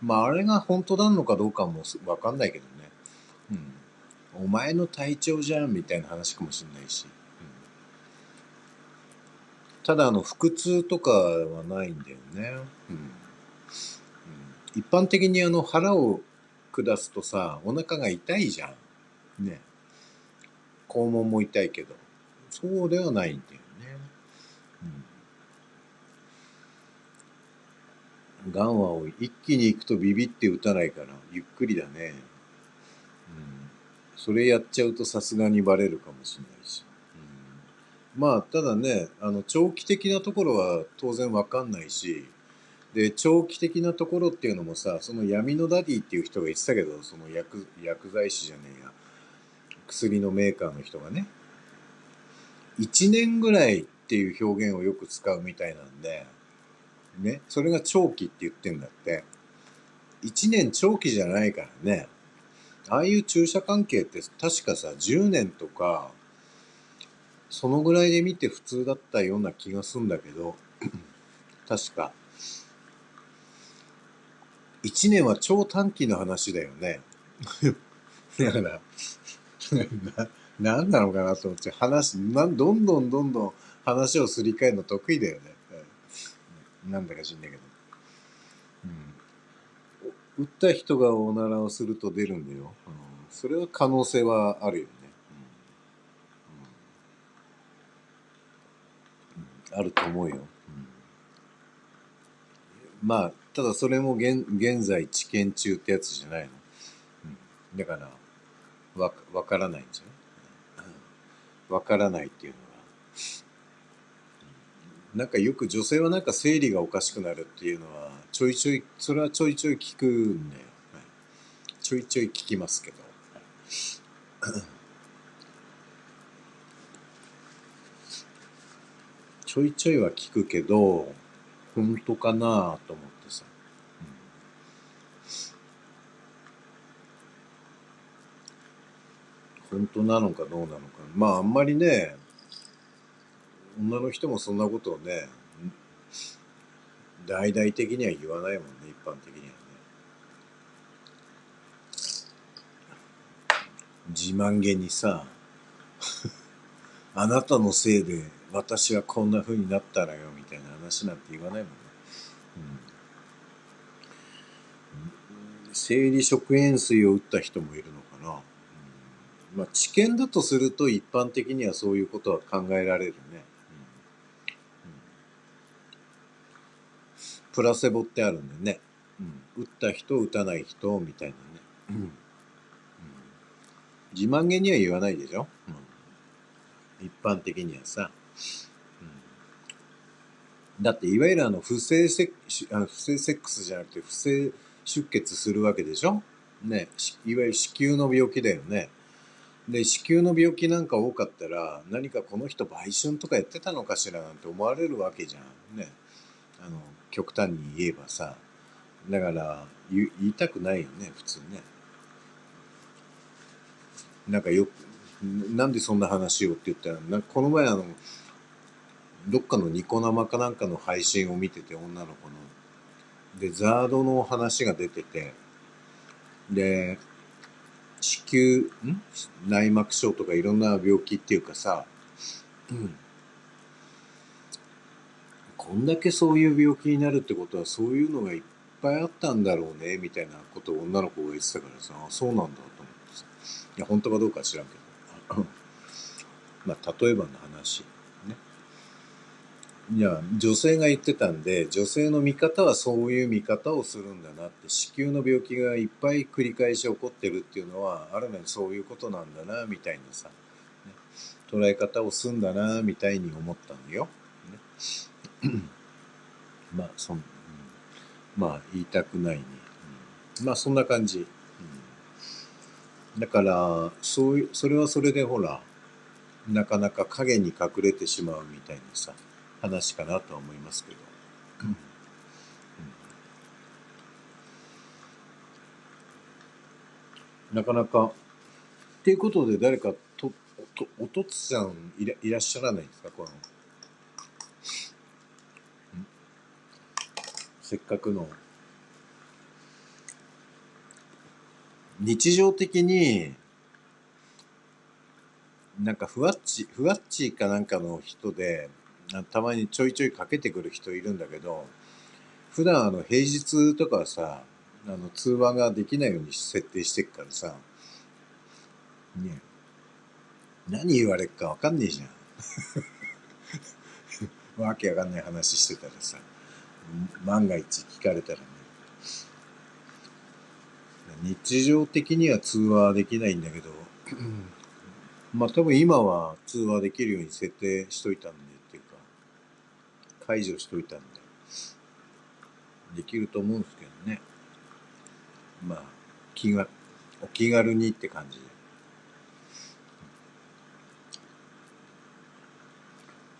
まあ、あれが本当なのかどうかもわかんないけどね。うん。お前の体調じゃんみたいな話かもしれないし。うん、ただ、あの、腹痛とかはないんだよね。うん。うん、一般的にあの、腹を下すとさ、お腹が痛いじゃん。ね。肛門も痛いけど。そうではないんだよガンは。一気に行くとビビって打たないから、ゆっくりだね。うん。それやっちゃうとさすがにバレるかもしれないし。まあ、ただね、あの、長期的なところは当然わかんないし、で、長期的なところっていうのもさ、その闇のダディっていう人が言ってたけど、その薬、薬剤師じゃねえや、薬のメーカーの人がね、1年ぐらいっていう表現をよく使うみたいなんで、ね、それが長期って言ってんだって。1年長期じゃないからね。ああいう注射関係って確かさ、10年とか、そのぐらいで見て普通だったような気がするんだけど、確か。1年は超短期の話だよね。だから、な、なんなのかなと思って、話、な、どんどんどんどん話をすり替えるの得意だよね。なんだか知んないけど。うん。打った人がおならをすると出るんだよ。うん、それは可能性はあるよ。うん、あると思うよ。まあ、ただそれも現現在治験中ってやつじゃないの。うん、だから、わ、わからないんじゃない？わからないっていうのはなんかよく女性はなんか生理がおかしくなるっていうのはちょいちょいそれはちょいちょい聞くんだよ、はい、ちょいちょい聞きますけど、ちょいちょいは聞くけど本当かなと思ってさ、本当なのかどうなのか。まああんまりね女の人もそんなことをね、大々的には言わないもんね、一般的にはね。自慢げにさ、あなたのせいで私はこんな風になったらよ、みたいな話なんて言わないもんね。うん、生理食塩水を打った人もいるのかな。うん、まあ、知見だとすると一般的にはそういうことは考えられるね。プラセボってあるんでね、うん、打った人打たない人みたいなね、うん。うん、自慢げには言わないでしょ、うん、一般的にはさ、うん、だっていわゆるあの不正セあの不正セックスじゃなくて不正出血するわけでしょ？ね。いわゆる子宮の病気だよね。で子宮の病気なんか多かったら何かこの人売春とかやってたのかしらなんて思われるわけじゃん。ね。あの極端に言えばさ。だから言言いたくないよね普通ね。なんかよくなんでそんな話をって言ったらなこの前あのどっかのニコ生かなんかの配信を見てて女の子の。でザードの話が出ててで子宮ん？内膜症とかいろんな病気っていうかさ、うん、こんだけそういう病気になるってことはそういうのがいっぱいあったんだろうねみたいなことを女の子が言ってたからさあそうなんだと思ってさ。いや本当かどうかは知らんけど。まあ例えばの話。いや女性が言ってたんで女性の見方はそういう見方をするんだなって子宮の病気がいっぱい繰り返し起こってるっていうのはある面そういうことなんだなみたいなさ、ね、捉え方をすんだなみたいに思ったのよ。ね、まあそん、うん、まあ言いたくないに、うん、まあそんな感じ。うん、だからそういうそれはそれでほらなかなか影に隠れてしまうみたいなさ。話かなとは思いますけど。うんなかなか。っていうことで誰かと、とおとつさんいらいらっしゃらないんですか？この。せっかくの。日常的に、なんかふわっち、ふわっちかなんかの人で、たまにちょいちょいかけてくる人いるんだけど、普段あの平日とかはさ、あの通話ができないように設定してっからさ、ね何言われっかわかんねえじゃん。わけわかんない話してたらさ、万が一聞かれたらね。日常的には通話できないんだけど、まあ多分今は通話できるように設定しといたんで、解除しといたんで、できると思うんですけどね。まあ、気が、お気軽にって感じで。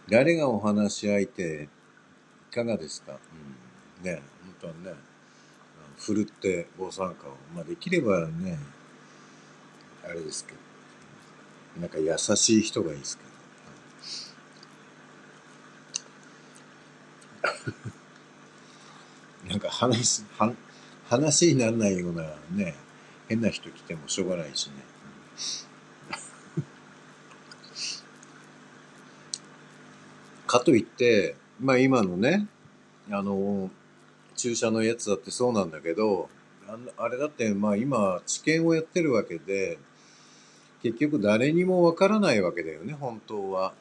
誰がお話し相手、いかがですか？うん。ね、本当はね、ふるってご参加を。まあできればね、あれですけど、なんか優しい人がいいですけど。なんか話、は話にならないようなね、変な人来てもしょうがないしね。かといって、まあ今のね、あの、注射のやつだってそうなんだけど、ああれだってまあ今治験をやってるわけで、結局誰にもわからないわけだよね、本当は。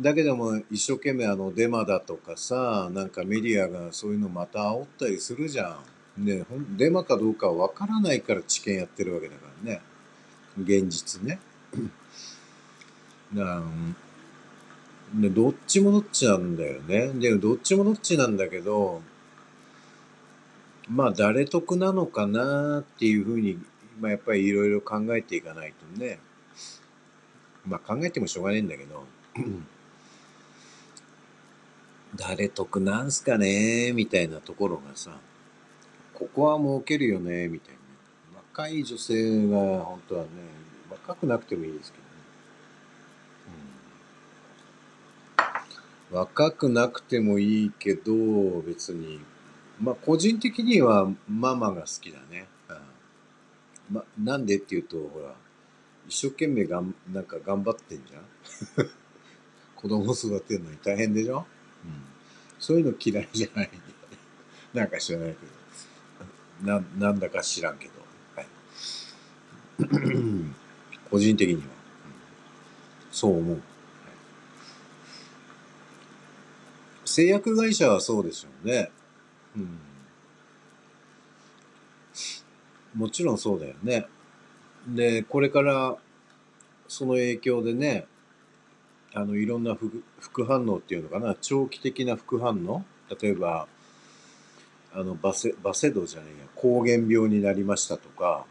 だけども一生懸命あのデマだとかさ、なんかメディアがそういうのまた煽ったりするじゃん。ね、デマかどうかわからないから治験やってるわけだからね。現実ね。だからで、どっちもどっちなんだよね。で、どっちもどっちなんだけど、まあ誰得なのかなっていうふうに、まあやっぱりいろいろ考えていかないとね。まあ考えてもしょうがないんだけど、誰得なんすかね？みたいなところがさ、ここは儲けるよね？みたいな。若い女性が本当はね、若くなくてもいいですけどね。うん、若くなくてもいいけど、別に、まあ個人的にはママが好きだね。うん、ま、なんでっていうと、ほら、一生懸命がん、なんか頑張ってんじゃん 子供育てるのに大変でしょ？そういうの嫌いじゃないんだよね。なんか知らないけど。な、なんだか知らんけど。はい。個人的には。そう思う。製薬会社はそうでしょうね。うん。もちろんそうだよね。で、これから、その影響でね、あの、いろんな副副反応っていうのかな、長期的な副反応？例えば、あの、バセ、バセドじゃねえや、膠原病になりましたとか、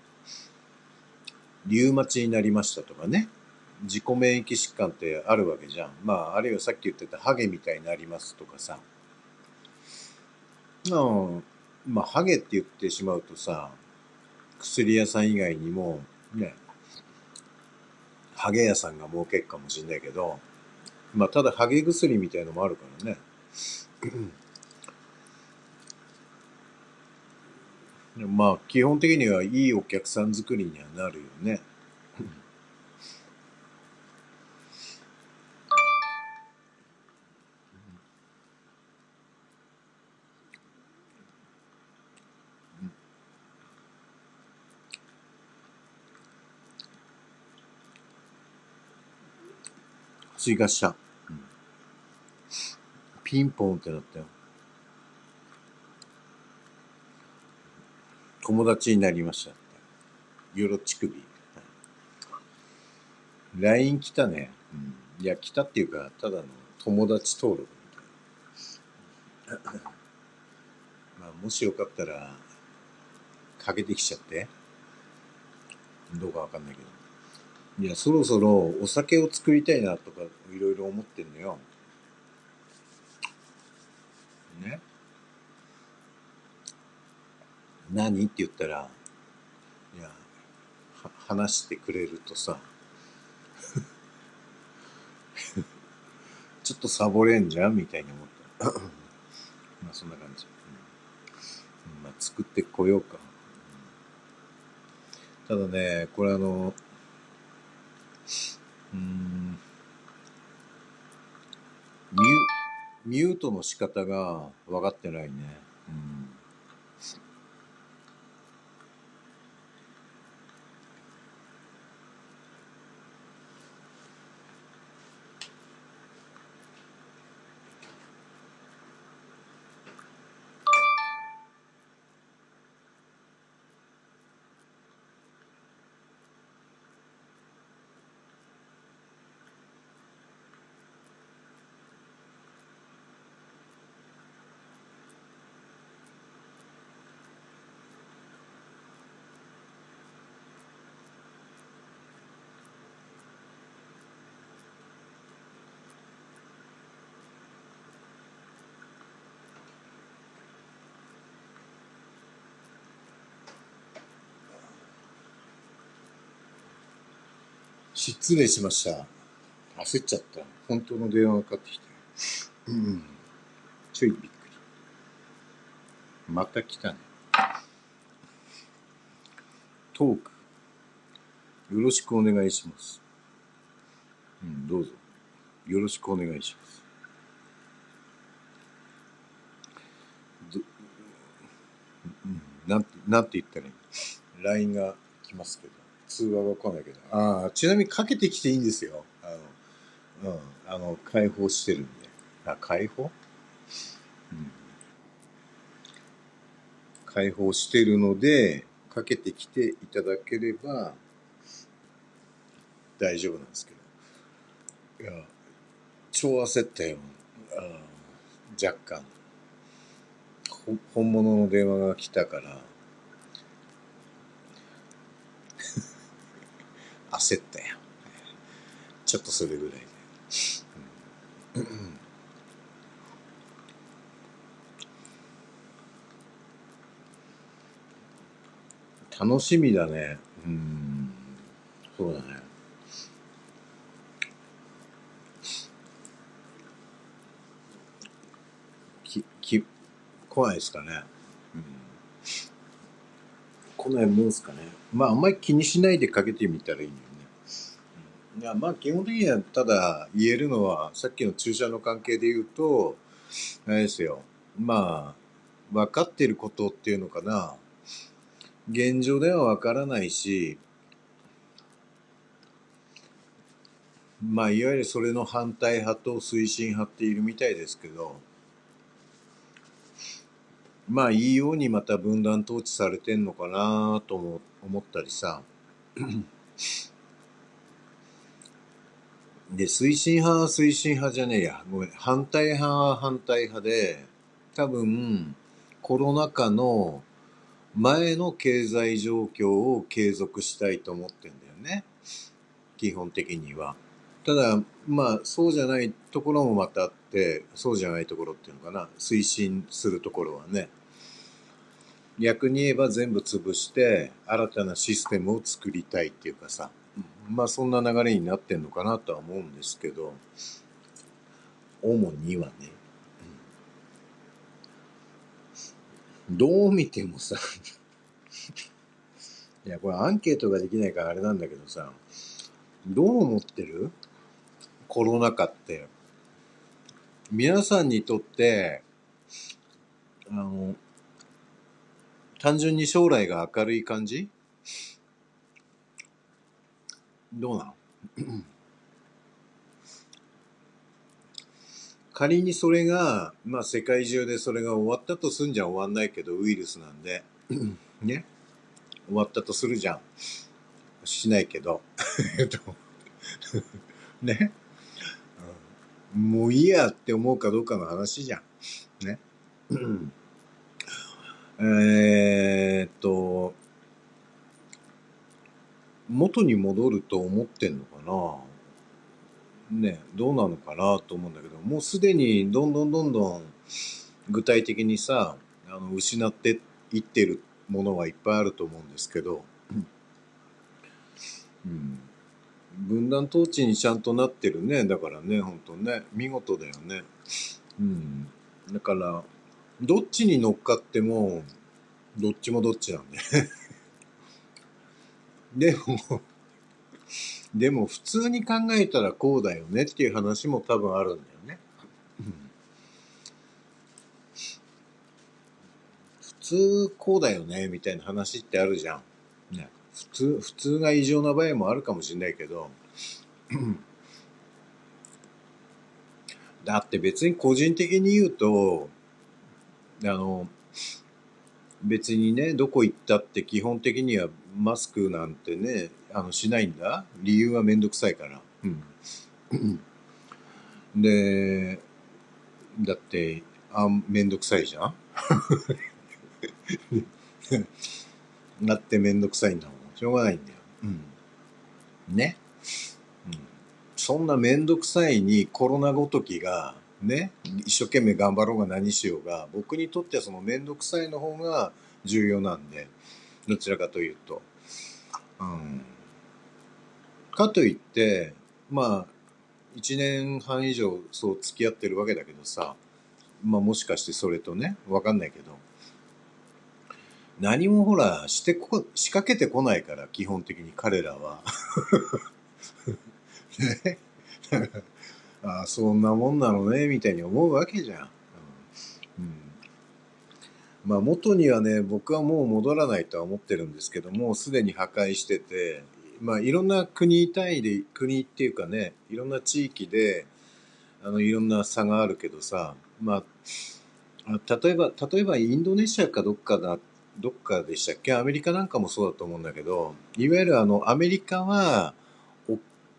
リウマチになりましたとかね、自己免疫疾患ってあるわけじゃん。まあ、あるいはさっき言ってたハゲみたいになりますとかさ。うん。まあ、ハゲって言ってしまうとさ、薬屋さん以外にも、ね、ハゲ屋さんが儲けるかもしれないけど、まあ、ただハゲ薬みたいのもあるからね。まあ、基本的にはいいお客さん作りにはなるよね。追加した。ピンポンってなったよ。友達になりましたって。よろちくび。LINE 来たね。うん、いや、来たっていうか、ただの友達登録みたいな。まあ、もしよかったら、かけてきちゃって。どうかわかんないけど。いや、そろそろお酒を作りたいなとかいろいろ思ってんのよ。ね。何って言ったら、いや、話してくれるとさ、ちょっとサボれんじゃんみたいに思った。まあそんな感じ。うん、まあ作ってこようか。ただね、これあの、うんミュミュートの仕方が分かってないね。うん失礼しました。焦っちゃった。本当の電話がかかってきて。うん。ちょいびっくり。また来たね。トーク。よろしくお願いします。うん、どうぞ。よろしくお願いします。うん、なんて、なんて言ったらいい ?LINE が来ますけど。通話が来ないけど。ああ、ちなみにかけてきていいんですよ。あの、うん、あの、解放してるんで。あ、解放？うん。解放してるので、かけてきていただければ、大丈夫なんですけど。いや、超焦ったよ。あ若干。本物の電話が来たから、焦ったよ。ちょっとそれぐらいで。楽しみだね。うん。そうだね。き、き、来ないですかね。うん。来ないもんすかね。まあ、あんまり気にしないでかけてみたらいいのよ。いや、まあ基本的にはただ言えるのは、さっきの注射の関係で言うと、あれですよ。まあ、分かっていることっていうのかな。現状では分からないし、まあ、いわゆるそれの反対派と推進派っているみたいですけど、まあ、いいようにまた分断統治されてんのかなとも思ったりさ。で、推進派は推進派じゃねえや。ごめん。反対派は反対派で、多分、コロナ禍の前の経済状況を継続したいと思ってんだよね。基本的には。ただ、まあ、そうじゃないところもまたあって、そうじゃないところっていうのかな。推進するところはね。逆に言えば全部潰して新たなシステムを作りたいっていうかさ、まあそんな流れになってんのかなとは思うんですけど、主にはね、どう見てもさいや、これアンケートができないからあれなんだけどさ、どう思ってる？コロナ禍って。皆さんにとって、あの、単純に将来が明るい感じ？どうなん 仮にそれが、まあ世界中でそれが終わったとすんじゃ終わんないけど、ウイルスなんで、ね？終わったとするじゃん。しないけど。えっと、ね？もういいやって思うかどうかの話じゃん。ね？えっと、元に戻ると思ってんのかな？ね、どうなのかなと思うんだけど、もうすでにどんどんどんどん具体的にさ、あの失っていってるものはいっぱいあると思うんですけど、うん、分断統治にちゃんとなってるね。だからね、本当ね、見事だよね。うん。だから、どっちに乗っかっても、どっちもどっちなんで。でも、でも普通に考えたらこうだよねっていう話も多分あるんだよね。普通こうだよねみたいな話ってあるじゃん。ね、普通、普通が異常な場合もあるかもしれないけど、だって別に個人的に言うと、あの、別にね、どこ行ったって基本的にはマスクなんてね、あの、しないんだ。理由はめんどくさいから。うん。で、だって、あ、めんどくさいじゃん だってめんどくさいんだもん。しょうがないんだよ。うん。ね。うん。そんなめんどくさいにコロナごときが、ね、一生懸命頑張ろうが何しようが、僕にとってはそのめんどくさいの方が重要なんで、どちらかというと。うん。かといって、まあ、1年半以上そう付き合ってるわけだけどさ、まあもしかしてそれとね、わかんないけど、何もほら、してこ、仕掛けてこないから、基本的に彼らは。ね。ああ、そんなもんなのね、みたいに思うわけじゃん。うん。まあ、元にはね、僕はもう戻らないとは思ってるんですけども、すでに破壊してて、まあ、いろんな国単位で、国っていうかね、いろんな地域で、あの、いろんな差があるけどさ、まあ、例えば、例えばインドネシアかどっかだ、どっかでしたっけ？アメリカなんかもそうだと思うんだけど、いわゆるあの、アメリカは、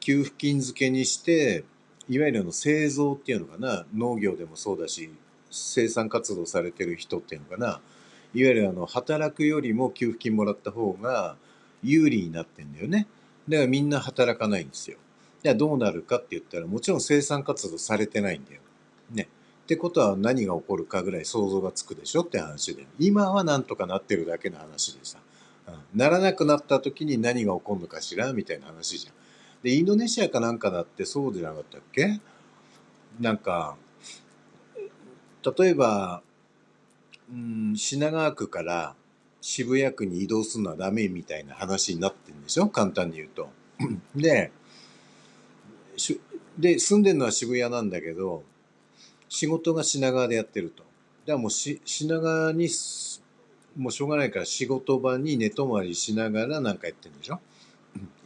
給付金付けにして、いわゆるの製造っていうのかな、農業でもそうだし、生産活動されてる人っていうのかな、いわゆるあの、働くよりも給付金もらった方が有利になってんだよね。だからみんな働かないんですよ。じゃあどうなるかって言ったら、もちろん生産活動されてないんだよ。ね。ってことは何が起こるかぐらい想像がつくでしょって話で。今はなんとかなってるだけの話でさ。ならなくなった時に何が起こるのかしらみたいな話じゃん。で、インドネシアかなんかだってそうじゃなかったっけ？なんか、例えば、うん、品川区から渋谷区に移動するのはダメみたいな話になってるんでしょ？簡単に言うと。で、で、住んでるのは渋谷なんだけど、仕事が品川でやってると。だからもうし品川に、もうしょうがないから仕事場に寝泊まりしながらなんかやってるんでしょ？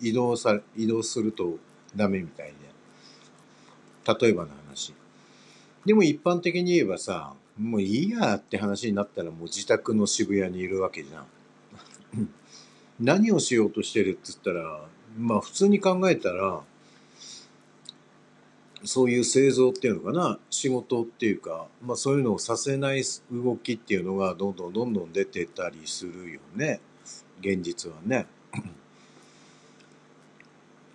移動さ、移動するとダメみたいで。例えばの話。でも一般的に言えばさ、もういいやって話になったらもう自宅の渋谷にいるわけじゃん。何をしようとしてるって言ったら、まあ普通に考えたら、そういう製造っていうのかな、仕事っていうか、まあそういうのをさせない動きっていうのがどんどんどんどん出てたりするよね。現実はね。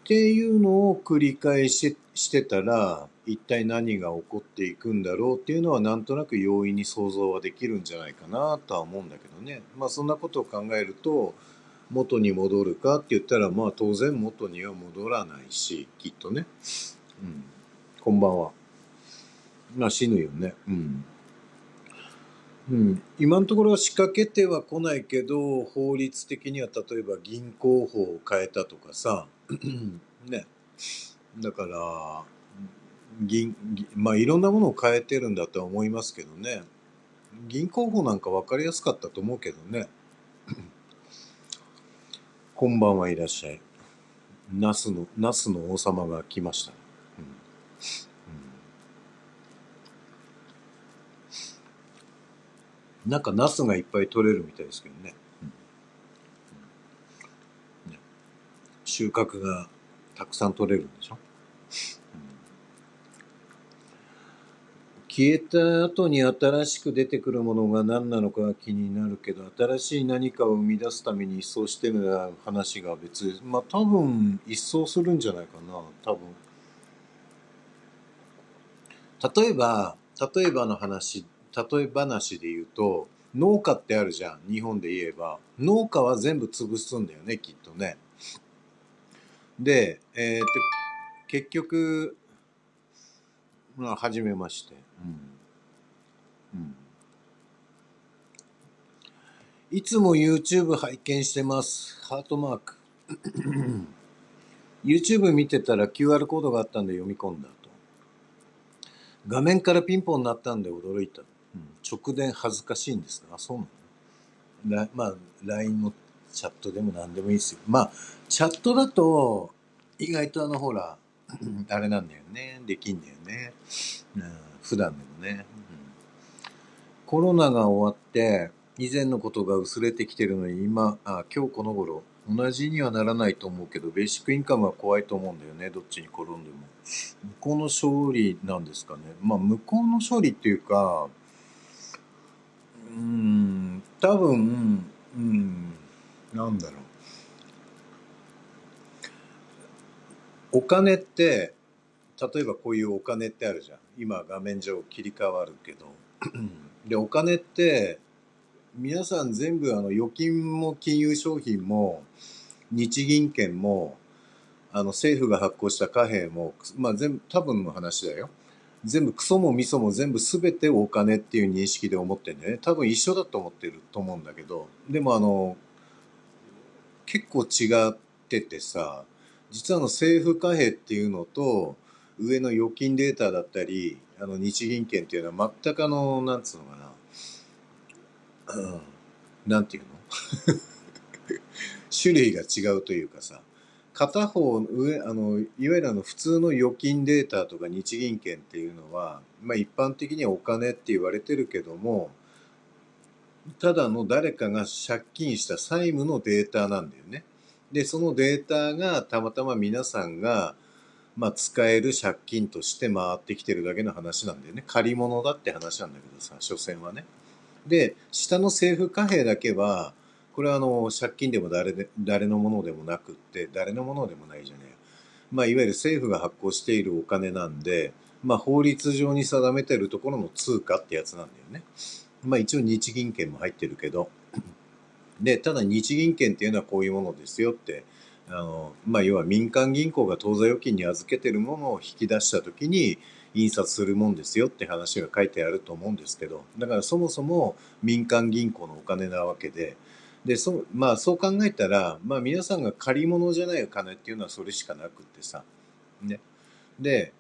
っていうのを繰り返ししてたら、一体何が起こっていくんだろうっていうのはなんとなく容易に想像はできるんじゃないかなとは思うんだけどね。まあそんなことを考えると元に戻るかって言ったらまあ当然元には戻らないしきっとね。うん。こんばんは。まあ死ぬよね。うん。うん、今のところは仕掛けては来ないけど法律的には例えば銀行法を変えたとかさね。だから銀まあいろんなものを変えてるんだとは思いますけどね。銀行法なんか分かりやすかったと思うけどね。こんばんはいらっしゃい。ナスのナスの王様が来ました、ねなんかナスがいっぱい取れるみたいですけどね。うん、ね収穫がたくさん取れるんでしょ、うん、消えた後に新しく出てくるものが何なのかが気になるけど、新しい何かを生み出すために一掃してる話が別まあ多分一掃するんじゃないかな、多分。例えば、例えばの話例え話で言うと、農家ってあるじゃん。日本で言えば。農家は全部潰すんだよね、きっとね。で、えー、と、結局、まあ、はじめまして。うん。うん。いつも YouTube 拝見してます。ハートマーク。YouTube 見てたら QR コードがあったんで読み込んだと。画面からピンポン鳴ったんで驚いた。直電恥ずかしいんですかあ、そうなの？まあ、LINE のチャットでも何でもいいですよ。まあ、チャットだと、意外とあの、ほら、あれなんだよね。できんだよね。うん、普段でもね、うん。コロナが終わって、以前のことが薄れてきてるのに、今、あ今日この頃、同じにはならないと思うけど、ベーシックインカムは怖いと思うんだよね。どっちに転んでも。向こうの勝利なんですかね。まあ、向こうの勝利っていうか、うん、多分、うん、なんだろう。お金って、例えばこういうお金ってあるじゃん。今画面上切り替わるけど。で、お金って、皆さん全部あの預金も金融商品も日銀券もあの政府が発行した貨幣も、まあ全部多分の話だよ。全部クソもミソも全部全てお金っていう認識で思ってんだよね。多分一緒だと思ってると思うんだけど、でもあの、結構違っててさ、実はあの政府貨幣っていうのと、上の預金データだったり、あの日銀券っていうのは全くあの、なんつうのかな、うん、なんていうの？種類が違うというかさ、片方上あのいわゆるあの普通の預金データとか日銀券っていうのは、まあ、一般的にはお金って言われてるけどもただの誰かが借金した債務のデータなんだよね。でそのデータがたまたま皆さんが、まあ、使える借金として回ってきてるだけの話なんだよね。借り物だって話なんだけどさ所詮はね。で下の政府貨幣だけはこれはあの借金でも誰で誰のものでもなくって誰のものでもないじゃねえまあ、いわゆる政府が発行しているお金なんで、まあ、法律上に定めてるところの通貨ってやつなんだよね。まあ、一応日銀券も入ってるけど。で、ただ日銀券っていうのはこういうものですよって、あの、まあ、要は民間銀行が当座預金に預けてるものを引き出した時に印刷するもんですよって話が書いてあると思うんですけど、だからそもそも民間銀行のお金なわけで、でそまあそう考えたら、まあ、皆さんが借り物じゃないお金っていうのはそれしかなくってさ。ね、で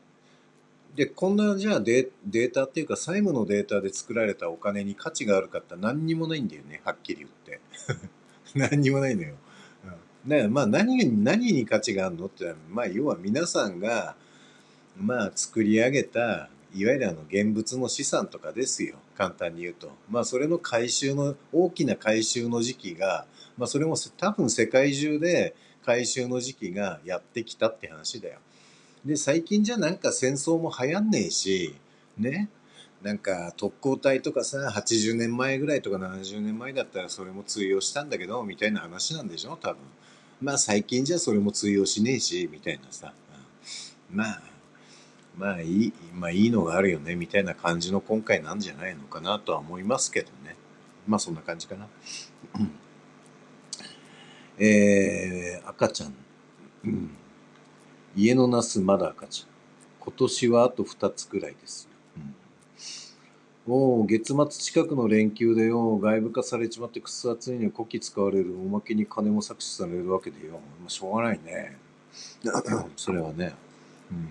でこんなじゃあデデータっていうか債務のデータで作られたお金に価値があるかって何にもないんだよねはっきり言って。何にもないのよ。うん、だまあ何に何に価値があるのってまあ要は皆さんがまあ作り上げたいわゆるあの現物の資産とかですよ。簡単に言うと。まあそれの回収の大きな回収の時期がまあそれも多分世界中で回収の時期がやってきたって話だよ。で最近じゃなんか戦争も流行んねえしねなんか特攻隊とかさ80年前ぐらいとか70年前だったらそれも通用したんだけどみたいな話なんでしょ多分まあ最近じゃそれも通用しねえしみたいなさ、まあまあいい、まあいいのがあるよね、みたいな感じの今回なんじゃないのかなとは思いますけどね。まあそんな感じかな。えー、赤ちゃん。うん、家のナスまだ赤ちゃん。今年はあと2つくらいです。うん、おお、月末近くの連休でよ、外部化されちまってくそ暑いに古希使われる、おまけに金も搾取されるわけでよ。まあ、しょうがないね。それはね。うん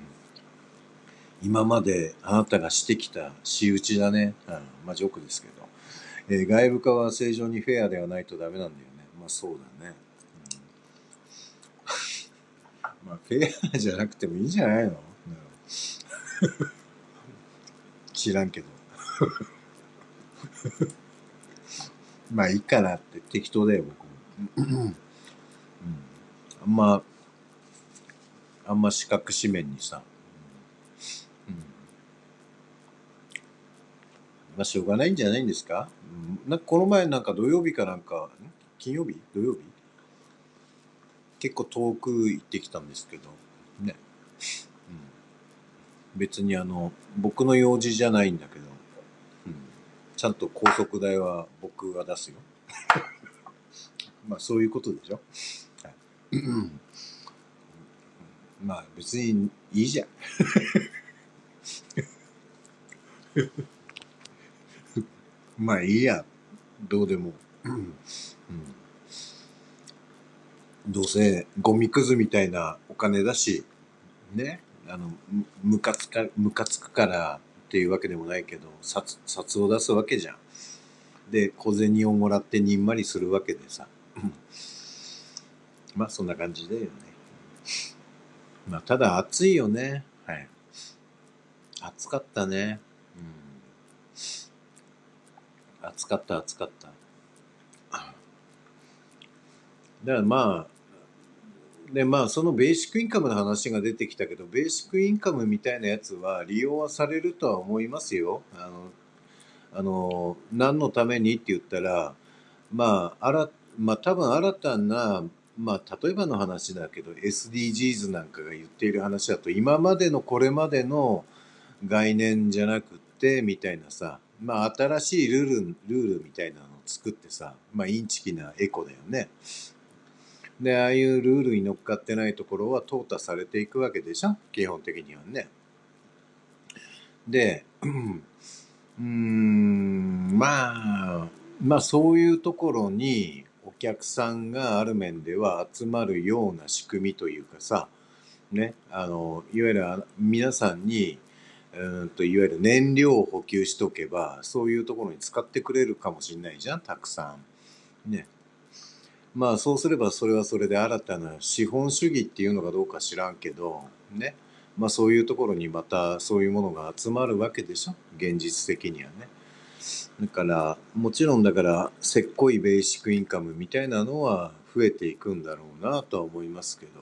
今まであなたがしてきた仕打ちだね。うん、まあジョークですけど。えー、外部化は正常にフェアではないとダメなんだよね。まあそうだね。まあフェアじゃなくてもいいんじゃないの、知らんけど。まあいいかなって適当だよ、僕も。うん、あんま、あんま四角四面にさ、まあ、しょうがないんじゃないんですか、うん、なんかこの前なんか土曜日かなんか、金曜日？土曜日？結構遠く行ってきたんですけど、ね。うん、別にあの、僕の用事じゃないんだけど、うん、ちゃんと高速代は僕が出すよ。まあそういうことでしょ。はい、まあ別にいいじゃん。まあいいや、どうでも。うん、どうせゴミくずみたいなお金だし、ね、あの、ムカつか、ムカつくからっていうわけでもないけど、札、札を出すわけじゃん。で、小銭をもらってにんまりするわけでさ。まあそんな感じだよね。まあただ暑いよね。はい。暑かったね。うん暑かった暑かった。だからまあ、でまあそのベーシックインカムの話が出てきたけど、ベーシックインカムみたいなやつは利用はされるとは思いますよ。あの、あの何のためにって言ったら、まあ、あら、まあ多分新たな、まあ例えばの話だけど、SDGs なんかが言っている話だと、今までのこれまでの概念じゃなくって、みたいなさ、まあ、新しいルール、ルールみたいなのを作ってさ、まあ、インチキなエコだよね。で、ああいうルールに乗っかってないところは淘汰されていくわけでしょ？基本的にはね。で、うん、まあ、まあそういうところにお客さんがある面では集まるような仕組みというかさ、ね、あの、いわゆる皆さんにうんといわゆる燃料を補給しとけばそういうところに使ってくれるかもしれないじゃんたくさん。ね。まあそうすればそれはそれで新たな資本主義っていうのかどうか知らんけどね。まあそういうところにまたそういうものが集まるわけでしょ？現実的にはね。だからもちろんだからせっこいベーシックインカムみたいなのは増えていくんだろうなとは思いますけど。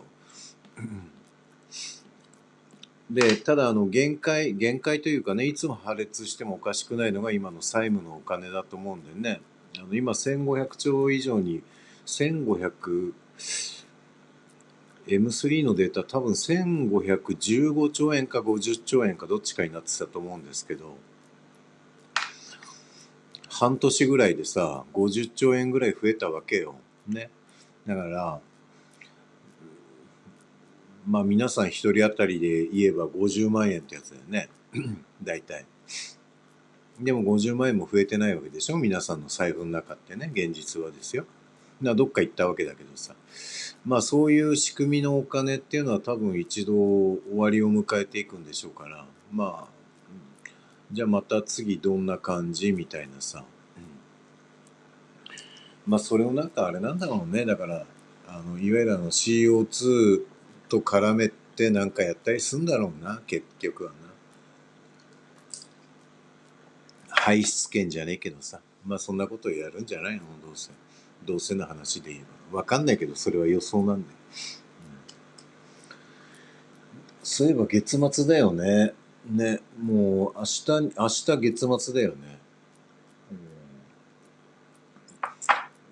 で、ただあの限界、限界というかね、いつも破裂してもおかしくないのが今の債務のお金だと思うんでね、あの今1500兆以上に、1500、M3 のデータ多分1515兆円か50兆円かどっちかになってたと思うんですけど、半年ぐらいでさ、50兆円ぐらい増えたわけよ。ね。だから、まあ皆さん一人当たりで言えば50万円ってやつだよね。大体。でも50万円も増えてないわけでしょ？皆さんの財布の中ってね、現実はですよ。などっか行ったわけだけどさ。まあそういう仕組みのお金っていうのは多分一度終わりを迎えていくんでしょうから、まあ、じゃあまた次どんな感じみたいなさ。まあそれをなんかあれなんだろうね。だから、あの、いわゆるあの CO2 と絡めてなんかやったりすんだろうな、結局はな。排出権じゃねえけどさ。まあそんなことをやるんじゃないの？どうせ。どうせの話で言えば。わかんないけど、それは予想なんで。うん、そういえば月末だよね。ね、もう明日、明日月末だよね。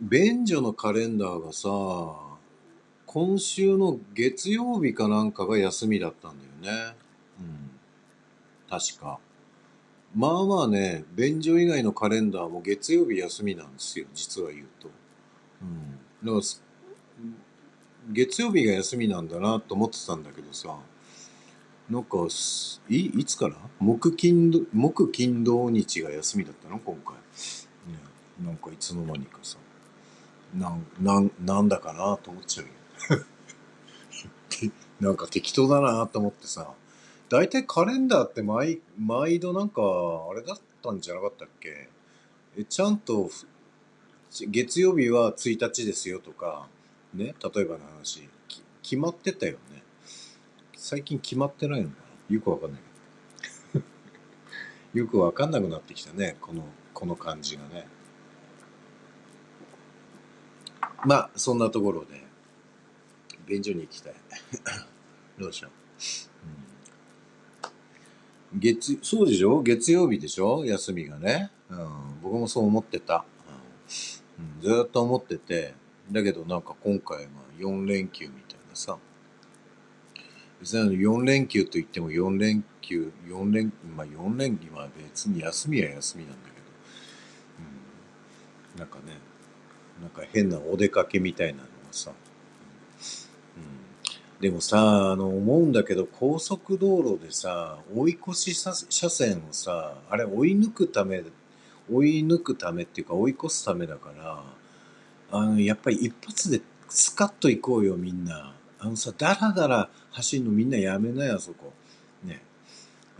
便所のカレンダーがさ、今週の月曜日かなんかが休みだったんだよね。うん確か。まあまあね、便所以外のカレンダーも月曜日休みなんですよ、実は言うと。うん。だから、月曜日が休みなんだなと思ってたんだけどさ、なんか、い、いつから？木金土、木金土日が休みだったの？今回。ね、なんかいつの間にかさ、なん、なん、なんだかなと思っちゃうよ。なんか適当だなと思ってさ、大体カレンダーって毎、毎度なんか、あれだったんじゃなかったっけ？え、ちゃんと、月曜日は1日ですよとか、ね、例えばの話、決まってたよね。最近決まってないのかな？よくわかんないけど。よくわかんなくなってきたね、この、この感じがね。まあ、そんなところで、便所に行きたい。どうしよう。うん、月、そうでしょ？月曜日でしょ？休みがね。うん、僕もそう思ってた、ずっと思ってて、だけどなんか今回は4連休みたいなさ。別に4連休と言っても4連休、4連、まあ4連休は別に休みは休みなんだけど、うん、なんかね、なんか変なお出かけみたいなのがさ、でもさ、あの、思うんだけど、高速道路でさ、追い越し車線をさ、あれ追い抜くため、追い抜くためっていうか追い越すためだから、あの、やっぱり一発でスカッと行こうよ、みんな。あのさ、だらだら走るのみんなやめなよ、そこ。ね。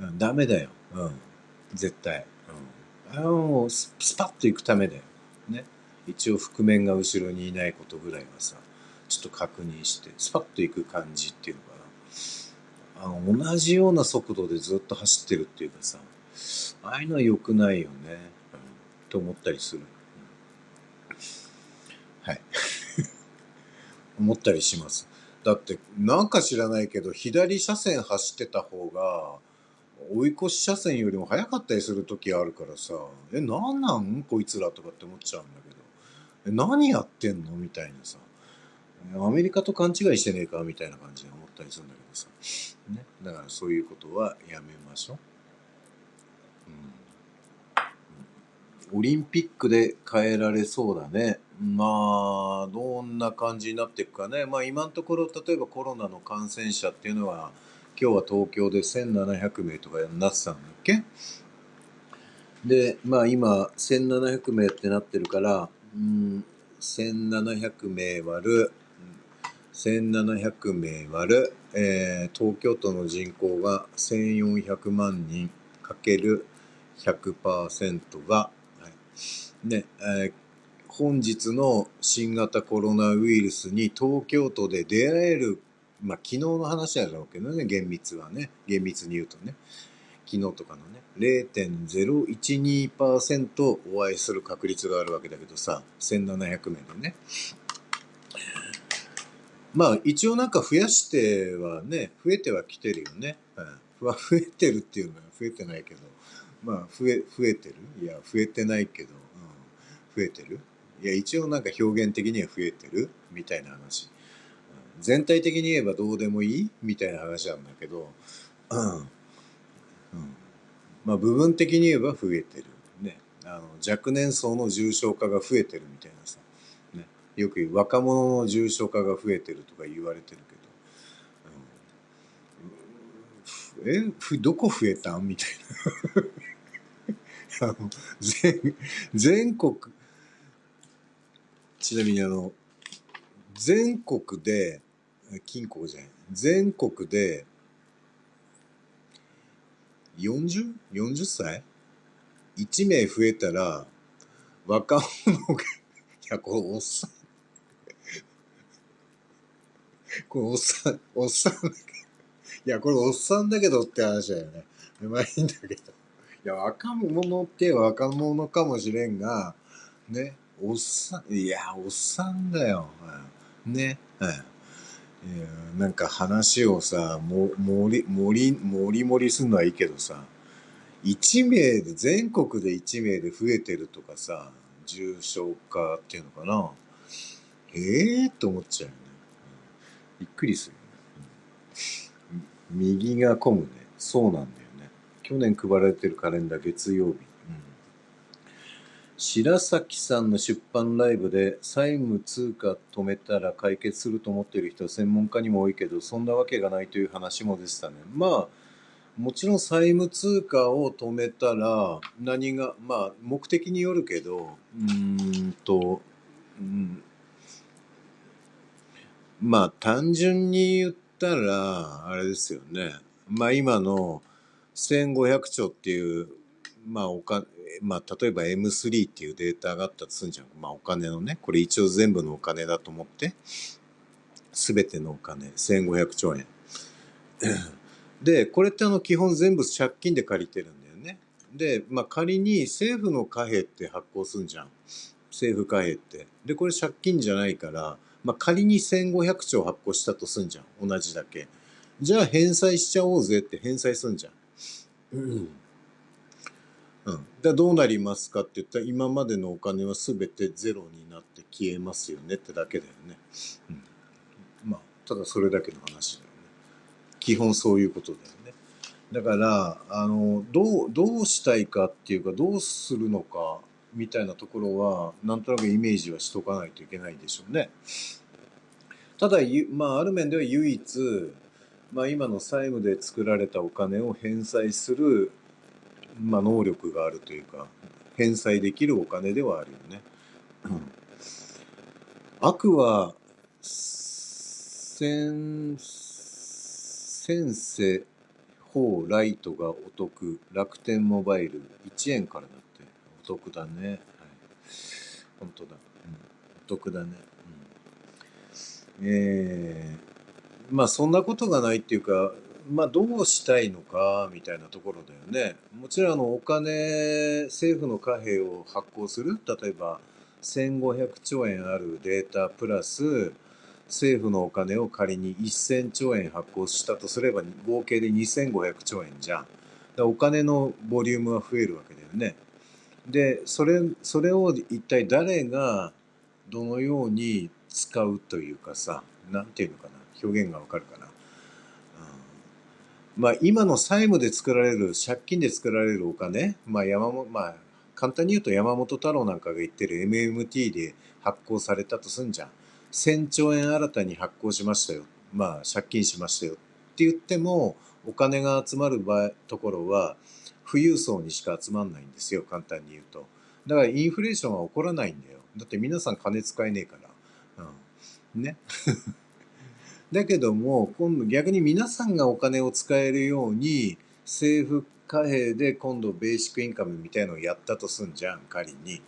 うん、ダメだよ。うん。絶対。うん。あの、ススパッと行くためだよ。ね。一応覆面が後ろにいないことぐらいはさ、ちょっと確認して、スパッと行く感じっていうのかな。あの、同じような速度でずっと走ってるっていうかさ、ああいうのは良くないよね。うん。と思ったりする。はい。思ったりします。だって、なんか知らないけど、左車線走ってた方が、追い越し車線よりも速かったりする時あるからさ、え、なんなん？こいつらとかって思っちゃうんだけど、え、何やってんの？みたいなさ、アメリカと勘違いしてねえか？みたいな感じで思ったりするんだけどさ、ね。だからそういうことはやめましょう。うん、オリンピックで変えられそうだね。まあ、どんな感じになっていくかね。まあ今のところ、例えばコロナの感染者っていうのは、今日は東京で1700名とかになってたんだっけ？で、まあ今、1700名ってなってるから、うん、1700名割る、1700名割る、えー、東京都の人口が1400万人かける100%が、ね、えー本日の新型コロナウイルスに東京都で出会える、まあ昨日の話だろうけどね、厳密はね、厳密に言うとね、昨日とかのね、0.012%お会いする確率があるわけだけどさ、1700名でね。まあ一応なんか増やしてはね、増えてはきてるよね。うん、増えてるっていうのは増えてないけど、まあ増え、増えてる？いや、増えてないけど、うん、増えてる？いや、一応なんか表現的には増えてる？みたいな話。全体的に言えばどうでもいい？みたいな話なんだけど、うん。うん、まあ部分的に言えば増えてる。ね。あの、若年層の重症化が増えてるみたいなさ。ね。よく言う若者の重症化が増えてるとか言われてるけど、え、ふどこ増えた？んみたいな。あの全全国、ちなみにあの、全国で、金庫じゃない、全国で 40?40 歳 ?1 名増えたら、若者が、いや、これおっさん、これおっさん、おっさんだけど、いや、これおっさんだけどって話だよね。まあいいんだけど。いや、若者って若者かもしれんが、ね、おっさん、いや、おっさんだよ。ね。うん。いなんか話をさ、も、盛り、盛り、盛り盛りするのはいいけどさ、1名で、全国で1名で増えてるとかさ、重症化っていうのかな。ええー、と思っちゃうよね。びっくりするよね。右が混むね。そうなんだよ。去年配られてるカレンダー月曜日。うん、白崎さんの出版ライブで債務通貨止めたら解決すると思っている人は専門家にも多いけど、そんなわけがないという話もでしたね。まあ、もちろん債務通貨を止めたら何が、まあ目的によるけど、うんと、うん、まあ単純に言ったら、あれですよね。まあ今の1500兆っていう、まあおか、まあ例えば M3 っていうデータがあったとするんじゃん。まあお金のね、これ一応全部のお金だと思って、すべてのお金、1500兆円。で、これってあの基本全部借金で借りてるんだよね。で、まあ仮に政府の貨幣って発行すんじゃん。政府貨幣って。で、これ借金じゃないから、まあ仮に1500兆発行したとすんじゃん。同じだけ。じゃあ返済しちゃおうぜって返済すんじゃん。うん。うん。で、どうなりますかって言ったら、今までのお金は全てゼロになって消えますよねってだけだよね。うん。まあ、ただそれだけの話だよね。基本そういうことだよね。だから、あの、どう、どうしたいかっていうか、どうするのか、みたいなところは、なんとなくイメージはしとかないといけないでしょうね。ただ、まあ、ある面では唯一、まあ、今の債務で作られたお金を返済する、まあ、能力があるというか、返済できるお金ではあるよね。悪は、先、先生、法ライトがお得、楽天モバイル1円からだって、お得だね。はい。本当だ。うん、お得だね。うん、えー、まあそんなことがないっていうか、まあどうしたいのかみたいなところだよね。もちろんあのお金、政府の貨幣を発行する、例えば1500兆円あるデータプラス、政府のお金を仮に1000兆円発行したとすれば合計で2500兆円じゃん。お金のボリュームは増えるわけだよね。で、それ、それを一体誰がどのように使うというかさ、なんていうのか。表現がわかるかな。まあ今の債務で作られる、借金で作られるお金、まあ山本、まあ簡単に言うと山本太郎なんかが言ってる MMT で発行されたとすんじゃん。1000兆円新たに発行しましたよ。まあ借金しましたよって言っても、お金が集まる場合、ところは、富裕層にしか集まんないんですよ、簡単に言うと。だからインフレーションは起こらないんだよ。だって皆さん金使えねえから。うん。ね。だけども、今度逆に皆さんがお金を使えるように、政府貨幣で今度ベーシックインカムみたいのをやったとすんじゃん、仮に。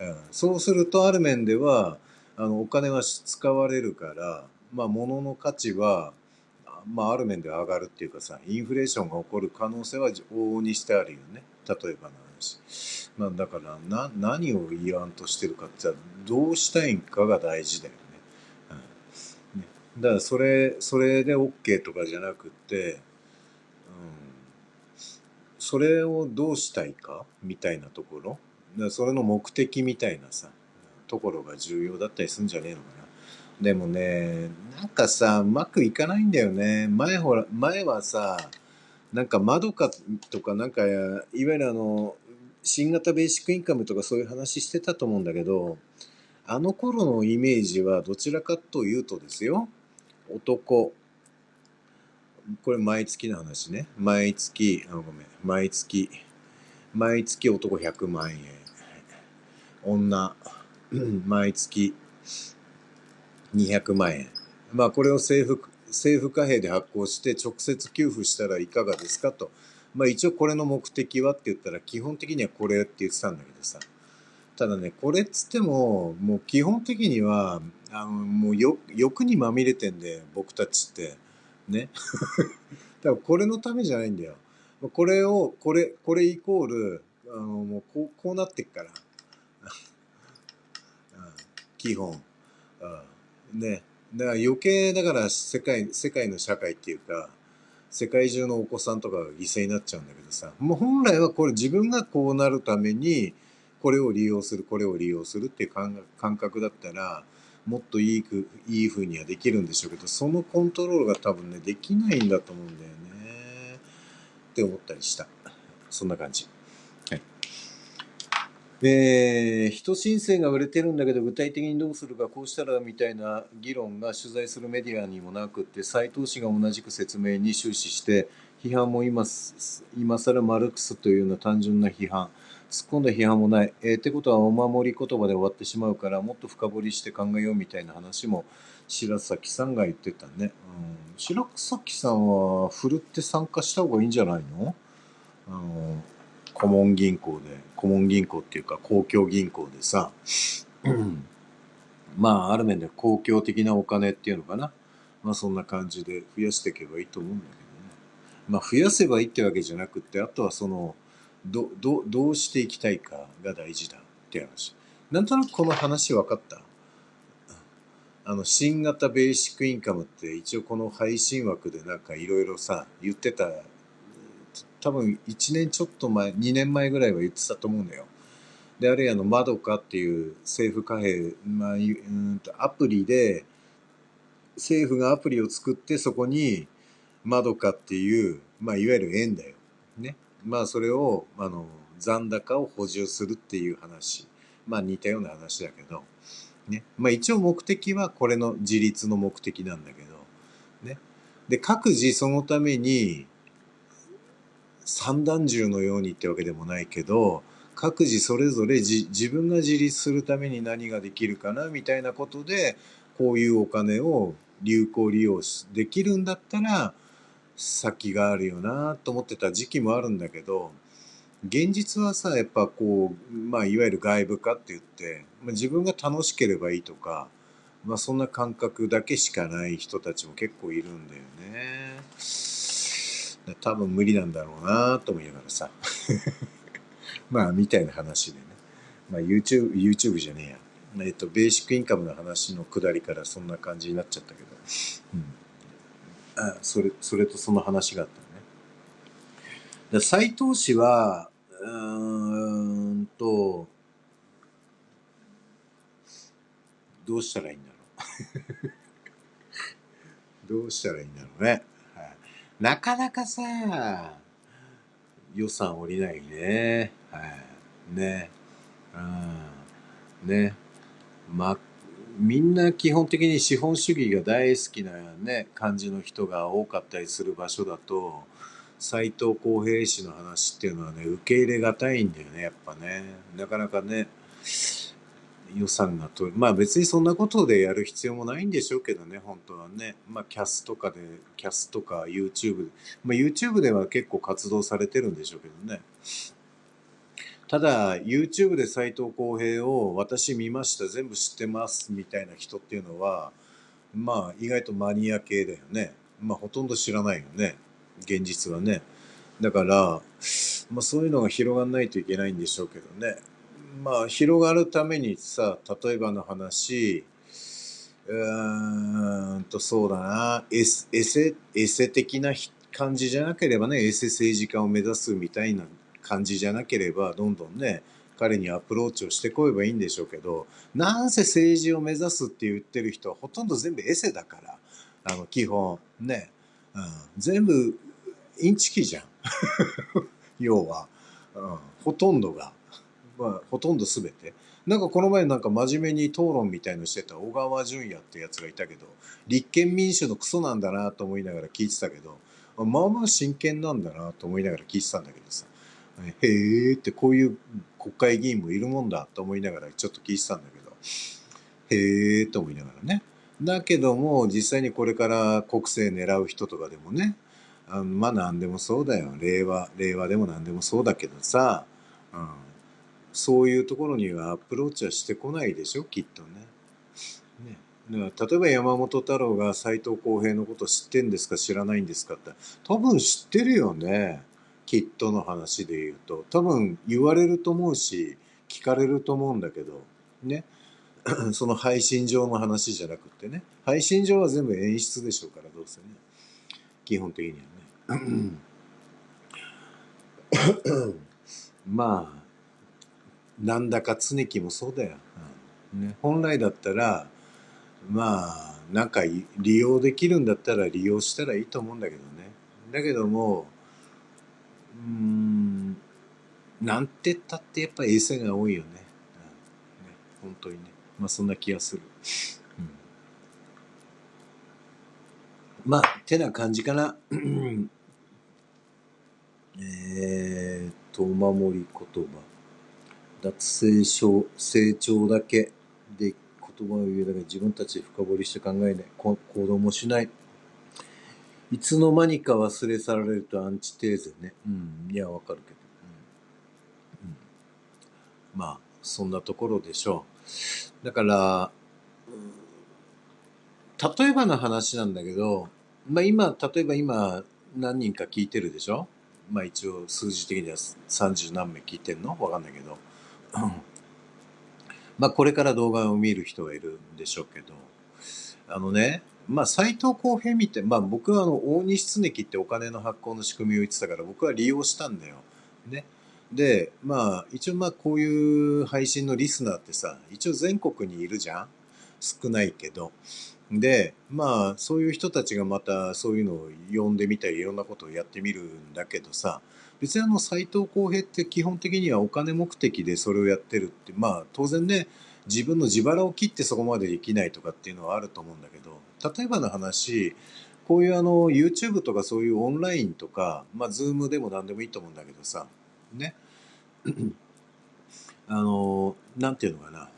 うん、そうするとある面では、あの、お金は使われるから、まあ、物の価値は、まあ、ある面では上がるっていうかさ、インフレーションが起こる可能性は往々にしてあるよね。例えばの話。まあ、だから、な、何を言わんとしてるかってっどうしたいんかが大事だよね。だからそれ、それで OK とかじゃなくて、うん、それをどうしたいか？みたいなところ、だそれの目的みたいなさ、ところが重要だったりするんじゃねえのかな。でもね、なんかさ、うまくいかないんだよね。前ほら、前はさ、なんか窓かとかなんか、いわゆるあの、新型ベーシックインカムとかそういう話してたと思うんだけど、あの頃のイメージはどちらかというとですよ、男、これ毎月の話ね。毎月、あ、ごめん。毎月、毎月男100万円。女、毎月200万円。まあこれを政府、政府貨幣で発行して直接給付したらいかがですかと。まあ一応これの目的はって言ったら基本的にはこれって言ってたんだけどさ。ただね、これっつっても、もう基本的にはあのもう欲にまみれてんで僕たちって。ね。だからこれのためじゃないんだよ。これをこれこれイコールあのもうこうこうなってっから。基本。ね。だから余計だから世界世界の社会っていうか世界中のお子さんとかが犠牲になっちゃうんだけどさ。もう本来はこれ自分がこうなるためにこれを利用するこれを利用するっていう感覚だったらもっといいく、いい風にはできるんでしょうけど、そのコントロールが多分ね、できないんだと思うんだよね。って思ったりした。そんな感じ。はい。えー、人申請が売れてるんだけど具体的にどうするかこうしたらみたいな議論が取材するメディアにもなくって斉藤氏が同じく説明に終始して批判も今今更マルクスというような単純な批判突っ込んだ批判もない。えー、ってことはお守り言葉で終わってしまうからもっと深掘りして考えようみたいな話も白崎さんが言ってたね。うん、白崎さんはふるって参加した方がいいんじゃないの？あの顧問銀行で、顧問銀行っていうか公共銀行でさ、うんまあある面で公共的なお金っていうのかな。まあそんな感じで増やしていけばいいと思うんだけどね。まあ増やせばいいってわけじゃなくて、あとはその、ど、ど、どうしていきたいかが大事だって話。なんとなくこの話分かった？あの、新型ベーシックインカムって一応この配信枠でなんかいろいろさ、言ってた、多分1年ちょっと前、2年前ぐらいは言ってたと思うんだよ。で、あるいはあの、まどかっていう政府貨幣、まあ、うんとアプリで、政府がアプリを作ってそこに、まどかっていう、まあ、いわゆる円だよ。まあ、それを、あの、残高を補充するっていう話。まあ、似たような話だけど、ね。まあ一応目的はこれの自立の目的なんだけど、ね。で、各自そのために、三段銃のようにってわけでもないけど、各自それぞれ自分が自立するために何ができるかなみたいなことで、こういうお金を有効利用できるんだったら、先があるよなと思ってた時期もあるんだけど、現実はさ、やっぱこう、まあ、いわゆる外部化って言って、まあ、自分が楽しければいいとか、まあ、そんな感覚だけしかない人たちも結構いるんだよね。多分無理なんだろうなと思いながらさ。まあ、みたいな話でね。まあ、YouTube、YouTube じゃねえや。えっと、ベーシックインカムの話のくだりからそんな感じになっちゃったけど。うん。あ、それ、それとその話があったね斎藤氏は、うーんと、どうしたらいいんだろう。どうしたらいいんだろうね。はい、なかなかさ、予算降りないね。はい。ね。うん。ね。ま、みんな基本的に資本主義が大好きなね、感じの人が多かったりする場所だと、斎藤浩平氏の話っていうのはね、受け入れがたいんだよね、やっぱね。なかなかね、予算がと、まあ別にそんなことでやる必要もないんでしょうけどね、本当はね。まあキャスとかで、キャスとか YouTube、まあ YouTube では結構活動されてるんでしょうけどね。ただ、YouTube で斎藤浩平を私見ました、全部知ってますみたいな人っていうのは、まあ意外とマニア系だよね。まあほとんど知らないよね。現実はね。だから、まあそういうのが広がんないといけないんでしょうけどね。まあ広がるためにさ、例えばの話、うーんとそうだな、エセ、エセ的な感じじゃなければね、エセ政治家を目指すみたいな感じじゃなければ、どんどんね、彼にアプローチをしてこえばいいんでしょうけど、なんせ政治を目指すって言ってる人はほとんど全部エセだから、あの、基本、ね、うん、全部インチキじゃん。要は、うん、ほとんどが、まあ、ほとんど全て。なんかこの前なんか真面目に討論みたいのしてた小川淳也ってやつがいたけど、立憲民主のクソなんだなと思いながら聞いてたけど、まあまあ真剣なんだなと思いながら聞いてたんだけどさ、へえってこういう国会議員もいるもんだと思いながらちょっと聞いてたんだけど、へえと思いながらね。だけども実際にこれから国政狙う人とかでもね、あまあ何でもそうだよ。令和、令和でも何でもそうだけどさ、うん、そういうところにはアプローチはしてこないでしょ、きっとね。ねだから例えば山本太郎が斎藤浩平のこと知ってんですか知らないんですかって多分知ってるよね。きっとの話で言うと。多分言われると思うし、聞かれると思うんだけど、ね。その配信上の話じゃなくてね。配信上は全部演出でしょうから、どうせね。基本的にはね。まあなんだか常木もそうだよ、うんね、本来だったらまあなんか利用できるんだったら利用したらいいと思うんだけどねだけどもうん、なんて言ったってやっぱ衛星が多いよね。うん、ね本当にね。まあそんな気がする。うん、まあ、てな感じかな。えーと、お守り言葉。脱成長、成長だけで言葉を言うだけ自分たちで深掘りして考えない。行動もしない。いつの間にか忘れ去られるとアンチテーゼね。うん。いや、わかるけど。うん。うん、まあ、そんなところでしょう。だから、例えばの話なんだけど、まあ今、例えば今、何人か聞いてるでしょ？まあ一応数字的には30何名聞いてんの？わかんないけど。まあこれから動画を見る人がいるんでしょうけど、あのね、まあ斎藤浩平見て、まあ僕はあの大西常樹ってお金の発行の仕組みを言ってたから僕は利用したんだよ。ね。で、まあ一応まあこういう配信のリスナーってさ、一応全国にいるじゃん少ないけど。で、まあそういう人たちがまたそういうのを呼んでみたりいろんなことをやってみるんだけどさ、別にあの斎藤浩平って基本的にはお金目的でそれをやってるって、まあ当然ね、自分の自腹を切ってそこまでできないとかっていうのはあると思うんだけど、例えばの話、こういうあの YouTube とかそういうオンラインとか、まあ Zoom でも何でもいいと思うんだけどさ、ね。あの、なんていうのかな。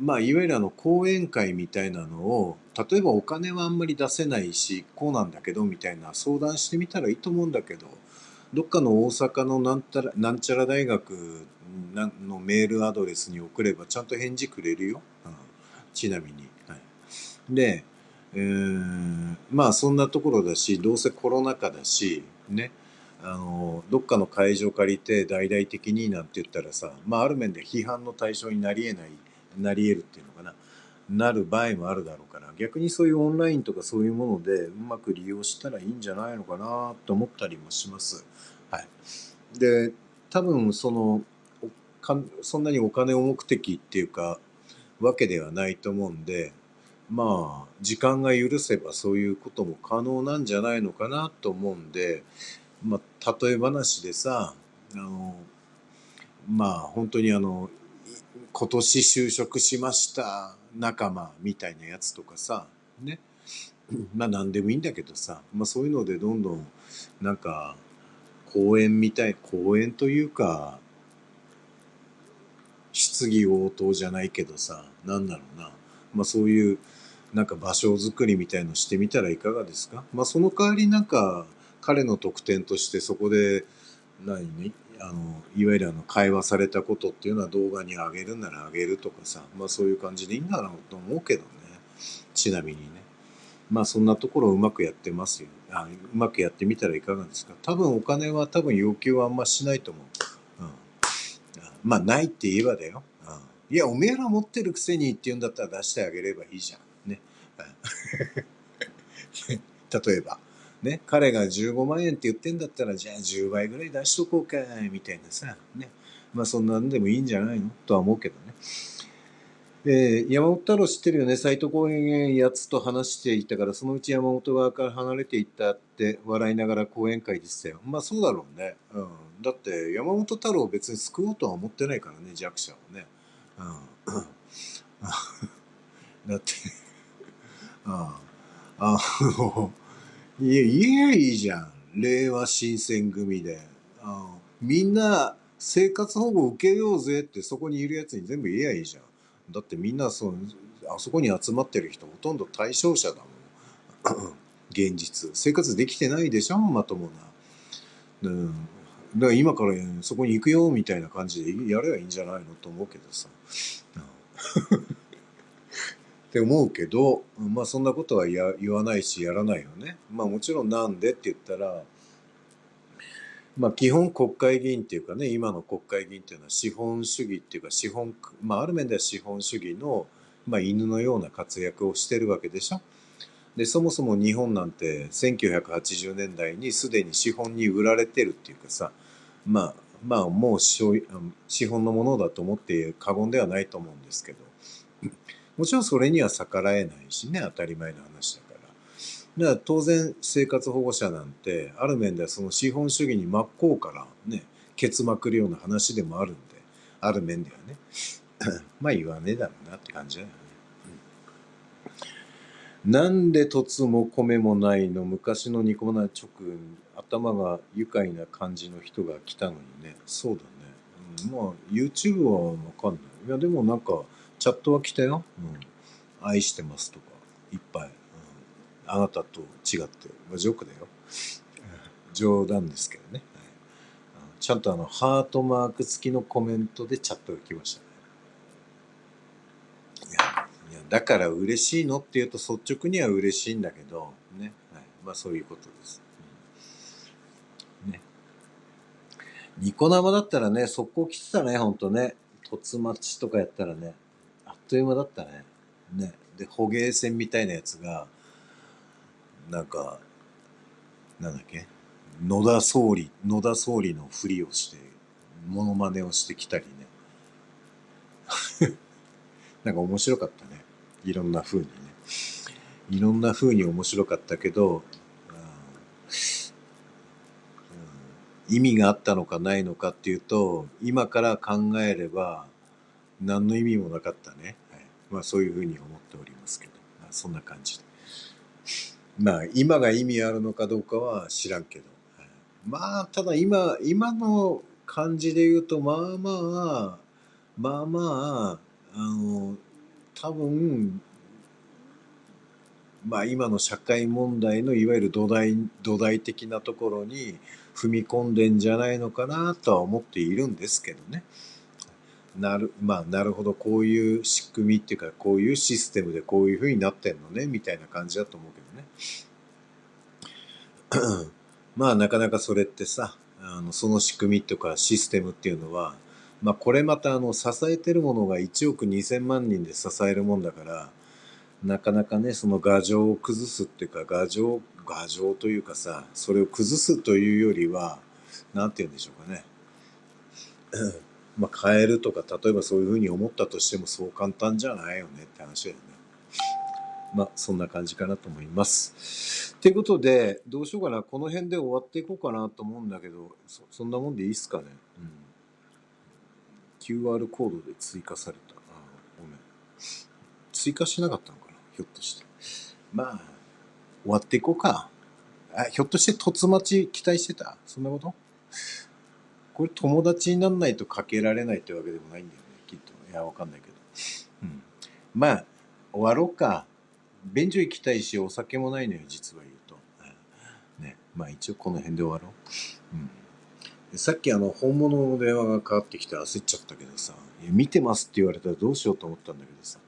まあいわゆるあの講演会みたいなのを、例えばお金はあんまり出せないし、こうなんだけどみたいな相談してみたらいいと思うんだけど、どっかの大阪のなんたらなんちゃら大学のメールアドレスに送ればちゃんと返事くれるよ。うん、ちなみに。はい、で、えー、まあそんなところだし、どうせコロナ禍だし、ね。あの、どっかの会場借りて大々的になんて言ったらさ、まあある面で批判の対象になり得ない、なり得るっていうのかな。なる場合もあるだろうから、逆にそういうオンラインとかそういうものでうまく利用したらいいんじゃないのかなと思ったりもします。はい。で、多分その、そんなにお金を目的っていうか、わけではないと思うんで、まあ、時間が許せばそういうことも可能なんじゃないのかなと思うんで、まあ、例え話でさ、あの、まあ、本当にあの、今年就職しました仲間みたいなやつとかさ、ね。まあ何でもいいんだけどさ、まあそういうのでどんどんなんか公園みたい、公園というか、質疑応答じゃないけどさ、なんだろうな。まあそういうなんか場所づくりみたいのしてみたらいかがですか？まあその代わりなんか彼の特典としてそこで何ね、あの、いわゆるあの会話されたことっていうのは動画に上げるなら上げるとかさ、まあそういう感じでいいんだろうと思うけどね。ちなみにね。まあそんなところをうまくやってますよ。あうまくやってみたらいかがですか？多分お金は多分要求はあんましないと思う。うん、まあないって言えばだよ。うん、いや、おめえら持ってるくせにって言うんだったら出してあげればいいじゃん。例えば。ね、彼が15万円って言ってんだったら、じゃあ10倍ぐらい出しとこうか、みたいなさ。ね。まあそんなんでもいいんじゃないの？とは思うけどね。えー、山本太郎知ってるよね？斎藤公園やつと話していたから、そのうち山本側から離れていったって笑いながら講演会でしたよ。まあそうだろうね。うん。だって山本太郎を別に救おうとは思ってないからね、弱者をね。うん。だって、あ、の、いや、言えいいじゃん。令和新選組で。あみんな生活保護受けようぜってそこにいるやつに全部言えばいいじゃん。だってみんなそのあそこに集まってる人ほとんど対象者だもん。現実。生活できてないでしょまともな、うん、だから今から、そこに行くよみたいな感じでやればいいんじゃないのと思うけどさ、うん、って思うけどまあそんなことは言わないしやらないよねまあもちろんなんでって言ったらまあ、基本国会議員っていうかね、今の国会議員っていうのは資本主義っていうか資本、まあ、ある面では資本主義の、まあ、犬のような活躍をしてるわけでしょ。で、そもそも日本なんて1980年代にすでに資本に売られてるっていうかさ、まあ、まあ、もう資本のものだと思って過言ではないと思うんですけど、もちろんそれには逆らえないしね、当たり前の話だから。だから当然生活保護者なんてある面ではその資本主義に真っ向からねケツまくるような話でもあるんである面ではね。まあ言わねえだろうなって感じだよね、うん、なんで凸も米もないの？昔のニコマナ直頭が愉快な感じの人が来たのにね。そうだね、うん、まあ YouTube はわかんない。いやでもなんかチャットは来たよ、うん、愛してますとかいっぱいうんあなたと違って、まあ、ジョークだよ。冗談ですけどね。はい、ちゃんとあの、ハートマーク付きのコメントでチャットが来ましたね。いや、いやだから嬉しいのって言うと率直には嬉しいんだけど、ね。はい、まあそういうことです。ニコ生だったらね、速攻来てたね、ほんとね。凸待ちとかやったらね、という間だったね。ね。で、捕鯨船みたいなやつが、なんか、なんだっけ？野田総理、野田総理のふりをして、モノマネをしてきたりね。なんか面白かったね。いろんな風にね。いろんな風に面白かったけど、うん、意味があったのかないのかっていうと、今から考えれば、何の意味もなかったね。はい、まあそういう風に思っておりますけど、まあ、そんな感じで。まあ、今が意味あるのかどうかは知らんけど。はいまあ、ただ今、今の感じで言うと、まあまあ、まあまあ、あの、多分、まあ今の社会問題のいわゆる土台、土台的なところに踏み込んでんじゃないのかなとは思っているんですけどね。なる、まあなるほど、こういう仕組みっていうか、こういうシステムでこういう風になってんのね、みたいな感じだと思うけどね。まあなかなかそれってさ、あのその仕組みとかシステムっていうのは、まあこれまたあの支えてるものが1億2000万人で支えるもんだから、なかなかね、その牙城を崩すっていうか、牙城、牙城というかさ、それを崩すというよりは、なんて言うんでしょうかね。まあ変えるとか、例えばそういうふうに思ったとしてもそう簡単じゃないよねって話だよね。まあ、そんな感じかなと思います。ということで、どうしようかな。この辺で終わっていこうかなと思うんだけど、そそんなもんでいいっすかね。うん。QR コードで追加された。あごめん。追加しなかったのかなひょっとして。まあ、終わっていこうか。あ、ひょっとして突待ち期待してた？そんなこと？これ友達になんないとかけられないってわけでもないんだよね。きっと。いや、わかんないけど。うん。まあ、終わろうか。便所行きたいし、お酒もないのよ、実は言うと。ね。まあ一応この辺で終わろう。うん。さっきあの、本物の電話がかかってきて焦っちゃったけどさ、いや見てますって言われたらどうしようと思ったんだけどさ、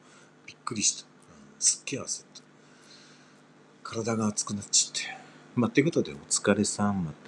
びっくりした。うん、すっげえ焦った。体が熱くなっちゃって。まあ、ってことでお疲れさん。また。